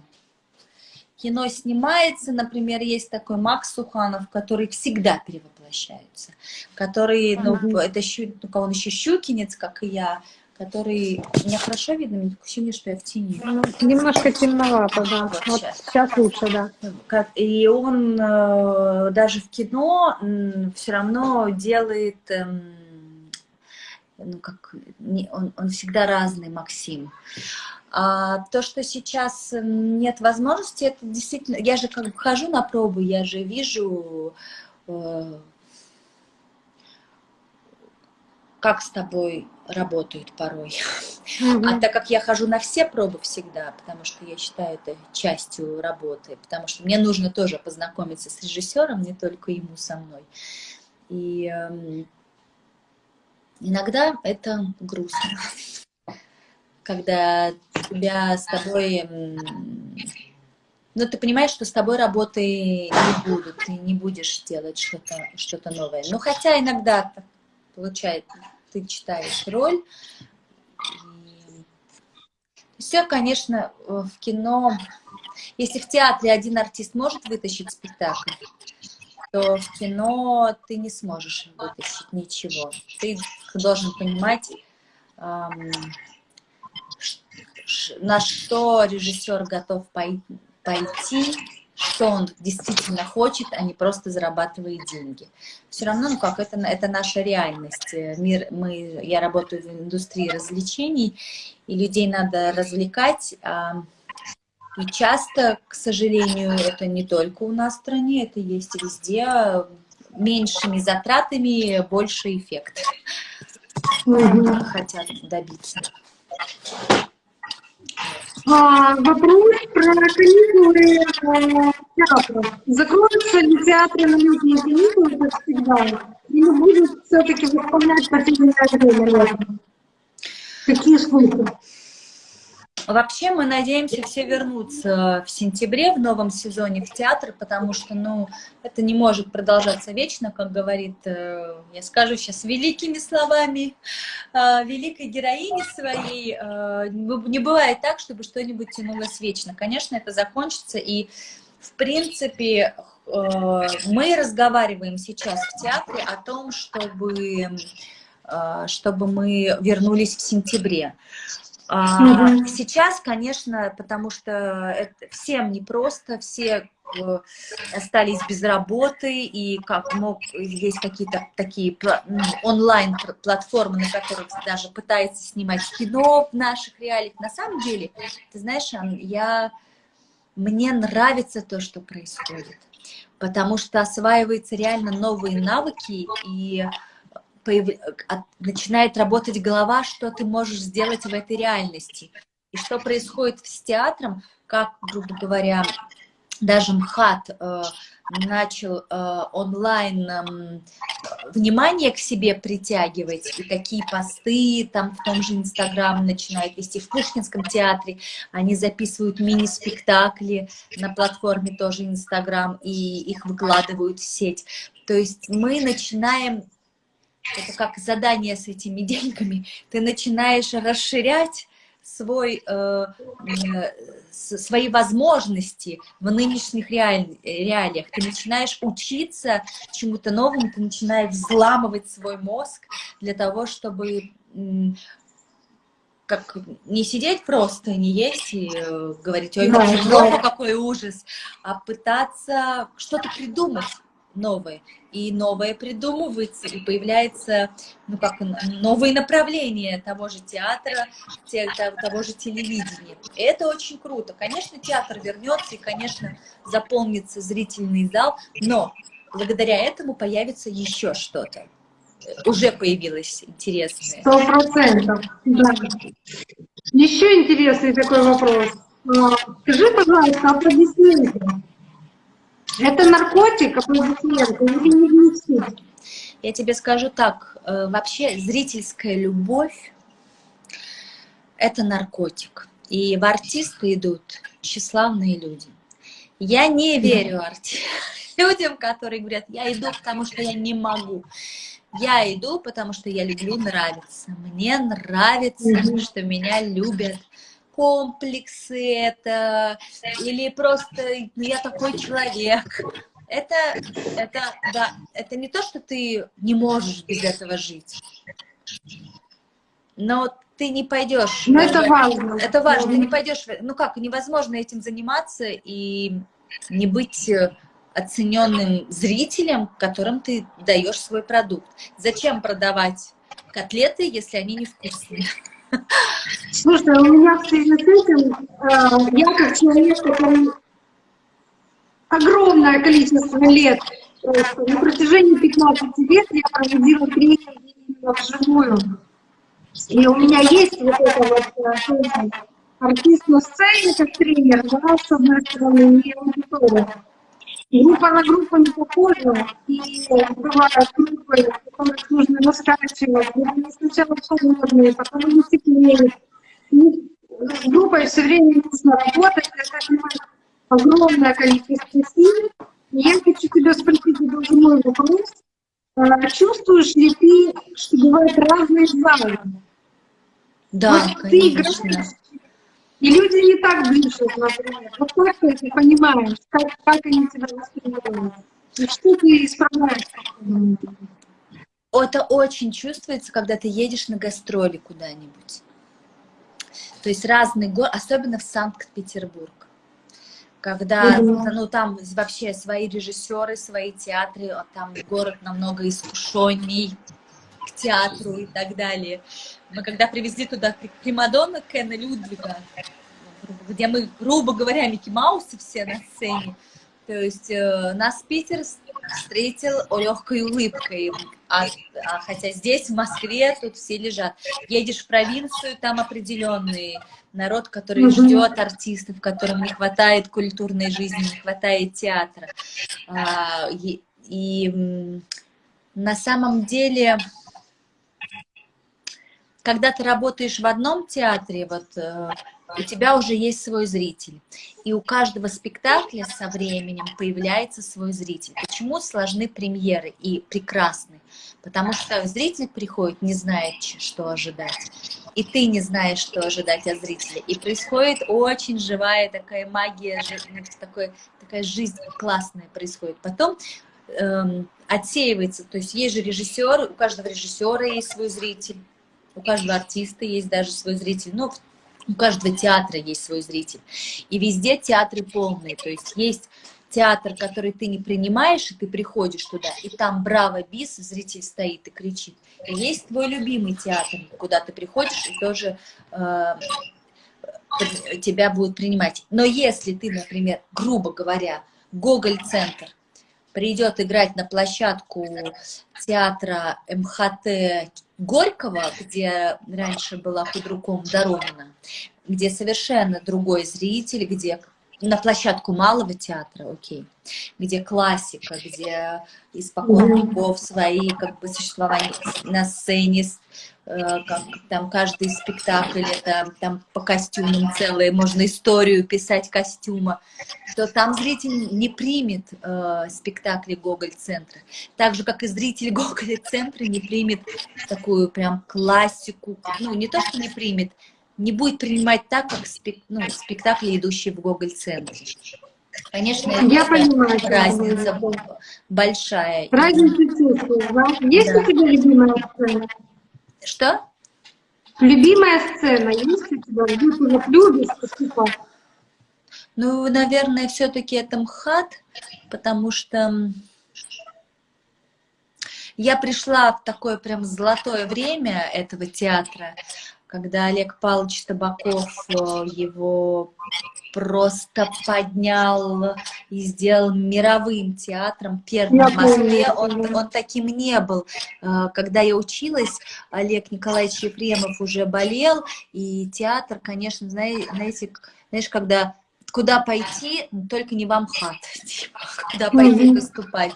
кино снимается, например, есть такой Макс Суханов, который всегда перевоплощается, который, ну, mm -hmm. это щу, ну, он еще щукинец, как и я, который... Меня хорошо видно? Мне такое ощущение, что я в тени. Ну, немножко темновато, да. Вот, вот сейчас. сейчас лучше, да. И он э, даже в кино все равно делает... Эм, ну, как, он, он всегда разный, Максим. А то, что сейчас нет возможности, это действительно... Я же как бы хожу на пробы, я же вижу, э, как с тобой работают порой. Mm А так как я хожу на все пробы всегда, потому что я считаю это частью работы, потому что мне нужно тоже познакомиться с режиссером, не только ему со мной. И э, иногда это грустно когда тебя с тобой... Ну, ты понимаешь, что с тобой работы не будут, ты не будешь делать что-то что, -то, новое. Ну, хотя иногда так получается, ты читаешь роль. И... Все, конечно, в кино... Если в театре один артист может вытащить спектакль, то в кино ты не сможешь вытащить ничего. Ты должен понимать, на что режиссер готов пойти, что он действительно хочет, а не просто зарабатывает деньги. Все равно, ну как, это, это наша реальность. Мир, мы, я работаю в индустрии развлечений, и людей надо развлекать. А, и часто, к сожалению, это не только у нас в стране, это есть везде. Меньшими затратами больше эффект. Mm Хотят добиться. А, вопрос про каникулы э, театра. Закроются ли театры на летние каникулы, как всегда, или будут все-таки выполнять потерянное время? Какие слухи? Вообще мы надеемся все вернуться в сентябре в новом сезоне в театр, потому что, ну, это не может продолжаться вечно, как говорит, э, я скажу сейчас великими словами, э, великой героини своей. Э, не бывает так, чтобы что-нибудь тянулось вечно. Конечно, это закончится, и, в принципе, мы разговариваем сейчас в театре о том, чтобы чтобы мы вернулись в сентябре. А, сейчас, конечно, потому что это всем непросто, все э, остались без работы, и как мог, есть какие-то такие онлайн-платформы, на которых даже пытается снимать кино в наших реалиях. На самом деле, ты знаешь, я, мне нравится то, что происходит, потому что осваиваются реально новые навыки, и появ... начинает работать голова, что ты можешь сделать в этой реальности. И что происходит с театром, как, грубо говоря, даже МХАТ э, начал э, онлайн э, внимание к себе притягивать, и такие посты там в том же Инстаграм начинают вести, в Пушкинском театре они записывают мини-спектакли на платформе тоже Инстаграм, и их выкладывают в сеть. То есть мы начинаем это как задание с этими деньгами, ты начинаешь расширять свой, э, э, свои возможности в нынешних реаль, реалиях. Ты начинаешь учиться чему-то новому, ты начинаешь взламывать свой мозг для того, чтобы как не сидеть просто, не есть и э, говорить, ой, да, плохо, какой ужас, а пытаться что-то придумать новое. И новое придумывается, и появляется, ну как, новые направления того же театра, того же телевидения. Это очень круто. Конечно, театр вернется, и, конечно, заполнится зрительный зал, но благодаря этому появится еще что-то. Уже появилось интересное. Сто процентов, да. Еще интересный такой вопрос. А, скажи, пожалуйста, аплодисменты. Это наркотик, аплодисменты или не Я тебе скажу так, э, вообще зрительская любовь – это наркотик. И в артисты идут тщеславные люди. Я не верю арти... людям, которые говорят, я иду, потому что я не могу. Я иду, потому что я люблю нравиться. Мне нравится, что меня любят комплексы это, или просто ну, я такой человек. Это, это, да, это не то, что ты не можешь без этого жить. Но ты не пойдешь. Но это важно. Это важно. Ты не пойдешь. Ну как, невозможно этим заниматься и не быть оцененным зрителем, которым ты даешь свой продукт. Зачем продавать котлеты, если они невкусные? Слушай, у меня в связи с этим, э, я как человек, который огромное количество лет, на протяжении 15 лет я проводила тренинги вживую. И у меня есть вот это вот э, артист на сцене как тренер, да, с одной стороны, и аудитория. Группа на группу не похожа, и бывают группы, которых нужно раскачивать, они сначала холодные, потом они теплеют. И с группой все время нужно работать, это занимает огромное количество сил. И я хочу тебя спросить даже мой вопрос. А чувствуешь ли ты, что бывают разные залы? Да, вот конечно. Ты играешь и люди не так дышат, например. Вот как ты это понимаешь, как, как они тебя воспринимают? И что ты исправляешь? Это очень чувствуется, когда ты едешь на гастроли куда-нибудь. То есть разные город, особенно в Санкт-Петербург. Когда, ну, там вообще свои режиссеры, свои театры, а там город намного искушенней к театру и так далее. Мы когда привезли туда Примадонна Кена Людвига, где мы, грубо говоря, Микки Маусы все на сцене, то есть э, нас Питер встретил легкой улыбкой, а, а хотя здесь, в Москве, тут все лежат. Едешь в провинцию, там определенный народ, который ждет артистов, которым не хватает культурной жизни, не хватает театра. А, и, и на самом деле когда ты работаешь в одном театре, вот э, у тебя уже есть свой зритель. И у каждого спектакля со временем появляется свой зритель. Почему сложны премьеры и прекрасны? Потому что зритель приходит, не знает, что ожидать. И ты не знаешь, что ожидать от зрителя. И происходит очень живая такая магия, такой, такая жизнь классная происходит. Потом эм, отсеивается, то есть есть же режиссер, у каждого режиссера есть свой зритель у каждого артиста есть даже свой зритель, но у каждого театра есть свой зритель. И везде театры полные, то есть есть театр, который ты не принимаешь, и ты приходишь туда, и там браво, бис, зритель стоит и кричит. И есть твой любимый театр, куда ты приходишь, и тоже э, тебя будут принимать. Но если ты, например, грубо говоря, Гоголь-центр, придет играть на площадку театра МХТ Горького, где раньше была худруком Доронина, где совершенно другой зритель, где на площадку малого театра, окей, где классика, где испокон веков свои как бы существования на сцене, как там каждый спектакль, это там по костюмам целые, можно историю писать костюма, то там зритель не примет э, спектакли Гоголь-центра. Так же, как и зритель Гоголь-центра не примет такую прям классику, ну, не то, что не примет, не будет принимать так, как спек, ну, спектакли, идущие в Гоголь-центре. Конечно, я понимаю, разница большая. Разница чувствую, да? Есть да. у тебя любимая сцена? Что? Любимая сцена у тебя, вот любишь, типа? Ну, наверное, все-таки это МХАТ, потому что я пришла в такое прям золотое время этого театра, когда Олег Павлович Табаков э, его просто поднял и сделал мировым театром, первым в Москве. Он, он таким не был. Э, когда я училась, Олег Николаевич Ефремов уже болел, и театр, конечно, знаете, знаешь, когда куда пойти, только не в Амхат, типа, куда пойти выступать.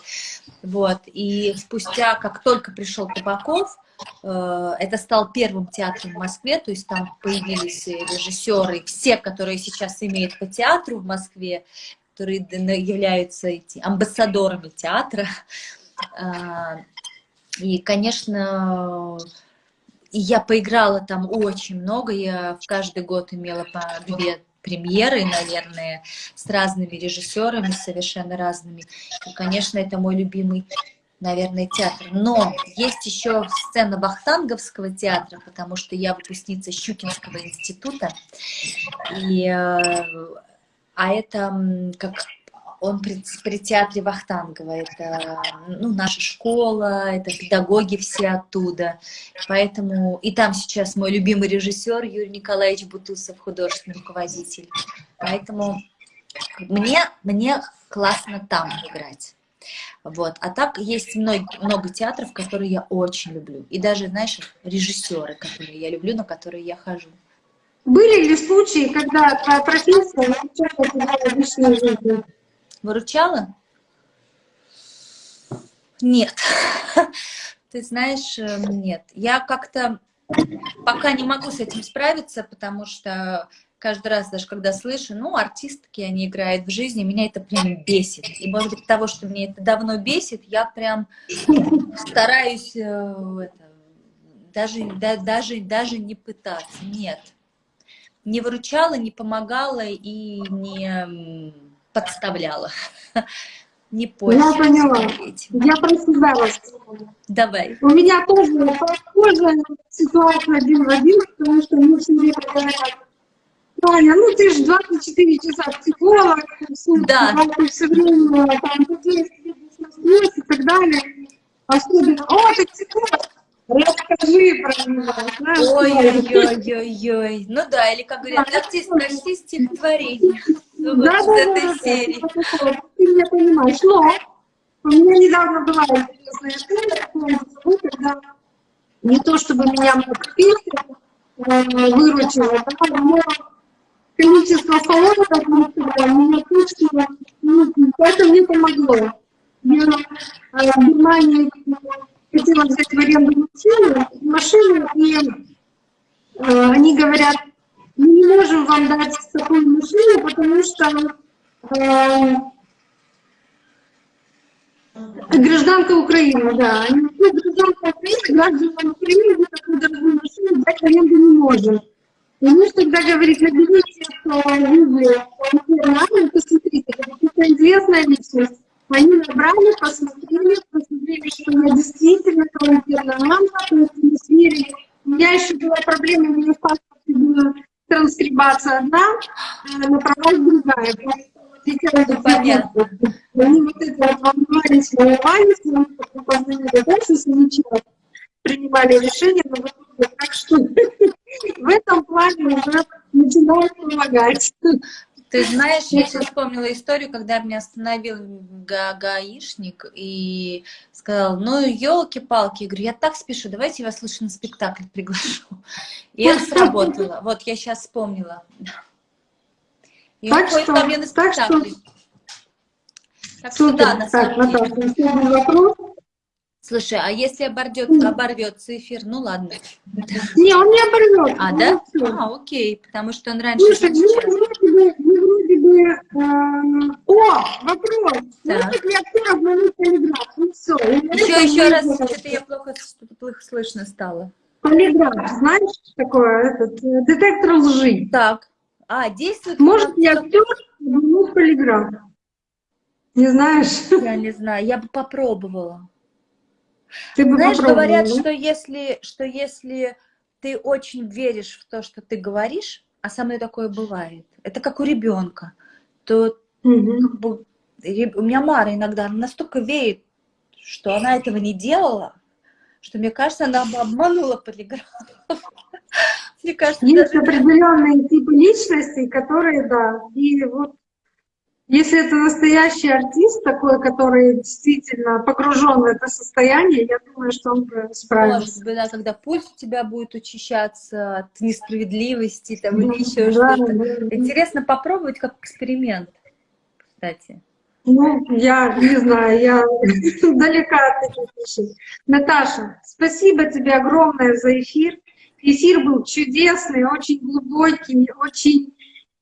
Вот, и спустя, как только пришел Табаков, это стал первым театром в Москве, то есть там появились режиссеры, все, которые сейчас имеют по театру в Москве, которые являются амбассадорами театра. А, и, конечно, я поиграла там очень много, я в каждый год имела по две премьеры, наверное, с разными режиссерами, совершенно разными. И, конечно, это мой любимый наверное, театр. Но есть еще сцена Вахтанговского театра, потому что я выпускница Щукинского института. И, э, а это как он при, при театре Вахтангова, это ну, наша школа, это педагоги все оттуда. Поэтому и там сейчас мой любимый режиссер Юрий Николаевич Бутусов, художественный руководитель. Поэтому мне, мне классно там играть. Вот. А так есть много, много театров, которые я очень люблю. И даже, знаешь, режиссеры, которые я люблю, на которые я хожу. Были ли случаи, когда твоя профессия выручала тебя в личной жизни? Выручала? Нет. Ты знаешь, э, нет. Я как-то пока не могу с этим справиться, потому что каждый раз, даже когда слышу, ну, артистки, они играют в жизни, меня это прям бесит. И, может быть, того, что мне это давно бесит, я прям стараюсь э, это, даже, да, даже, даже не пытаться. Нет. Не выручала, не помогала и не подставляла. Не пользуюсь. Я поняла. Этим. Я про себя рассказываю. Давай. У меня тоже похожая ситуация один в один, потому что мы все время Таня, ну ты же 24 часа психолог, Да. ты все время там задействуешь и так далее. Особенно, о, ты психолог, расскажи про него, знаешь, Ой-ой-ой-ой-ой. Ну да, или как говорят, прочти, прочти стихотворение. Да, да, да, да, ты меня понимаешь. Но у меня недавно была интересная история, когда не то чтобы меня профессия э, выручила, да, но количество мы сказали, меня ну, это мне помогло. Я э, в Германии хотела взять в аренду машину, машину и э, они говорят, мы не можем вам дать такую машину, потому что э, гражданка Украины, да. Они, гражданка Украины, гражданам Украины мы такую дорогую машину дать в аренду не можем. И муж тогда говорит, наберите Антонина, посмотрите, это известная личность. Они набрали, посмотрели, посмотрели, что я действительно талантированная мама, сверили. У меня еще была проблема, у меня в паспорте была транскрибация одна, а на правах другая. Ну, понятно. Они вот это вот волновались, волновались, мы потом позвонили дальше, ничего принимали решения, но в итоге, так что в этом плане уже начинают помогать. Ты знаешь, я сейчас вспомнила историю, когда меня остановил га гаишник и сказал, ну, елки-палки, я говорю, я так спешу, давайте я вас лучше на спектакль приглашу. И это сработало. Вот, я сейчас вспомнила. И Так что- ко мне на так что- спектакль. Так что Супер. да, на так, самом деле. Наташа, следующий вопрос. Слушай, а если оборвет, оборвется эфир, ну ладно. Не, он не оборвет. А, да? А, окей, потому что он раньше... Слушай, ну сейчас. вроде бы, ну, вроде бы, э, о, вопрос. Полиграф? Ну все. Еще, еще раз, что-то я плохо, что-то плохо слышно стало. Полиграф, знаешь, такое, этот, э, детектор лжи. Так, а, действует... Может ли актер обмануть полиграф? Не знаешь? Я не знаю, я бы попробовала. Ты бы Знаешь, попробовала, говорят, да? что если, что если ты очень веришь в то, что ты говоришь, а со мной такое бывает, это как у ребенка, то Мгм. как бы, у меня Мара иногда настолько верит, что она этого не делала, что мне кажется, она бы обманула полиграф. Мне кажется, Есть даже... определенные типы личностей, которые, да, и вот если это настоящий артист такой, который действительно погружен в это состояние, я думаю, что он справится. Может быть, да, когда пульс у тебя будет учащаться от несправедливости там, или еще Да, что-то. да. Интересно попробовать как эксперимент, кстати. Ну, я не знаю, я далека от таких вещей. Наташа, спасибо тебе огромное за эфир. Эфир был чудесный, очень глубокий, очень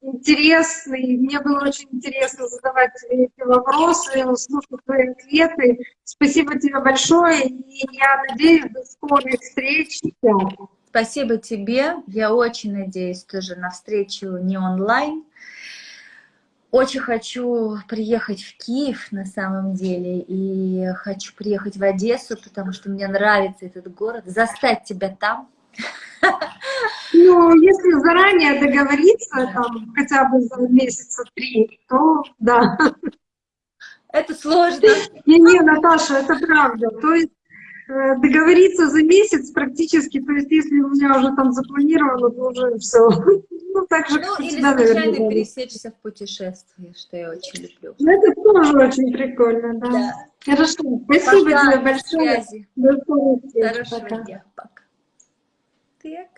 интересный. Мне было очень интересно задавать тебе эти вопросы, слушать твои ответы. Спасибо тебе большое, и я надеюсь, до скорых встреч. Спасибо тебе. Я очень надеюсь тоже на встречу не онлайн. Очень хочу приехать в Киев на самом деле, и хочу приехать в Одессу, потому что мне нравится этот город, застать тебя там. Ну, если заранее договориться, там, хотя бы за месяца три, то да. Это сложно. Не-не, Наташа, это правда. То есть э, договориться за месяц практически, то есть если у меня уже там запланировано, то уже все. Ну, так же, Ну, как у или случайно наверное. пересечься в путешествии, что я очень люблю. Ну, Это тоже очень прикольно, да. Да. Хорошо, спасибо Пока, тебе до большое. связи. До встреч. Хорошего Пока. дня. Пока. Так.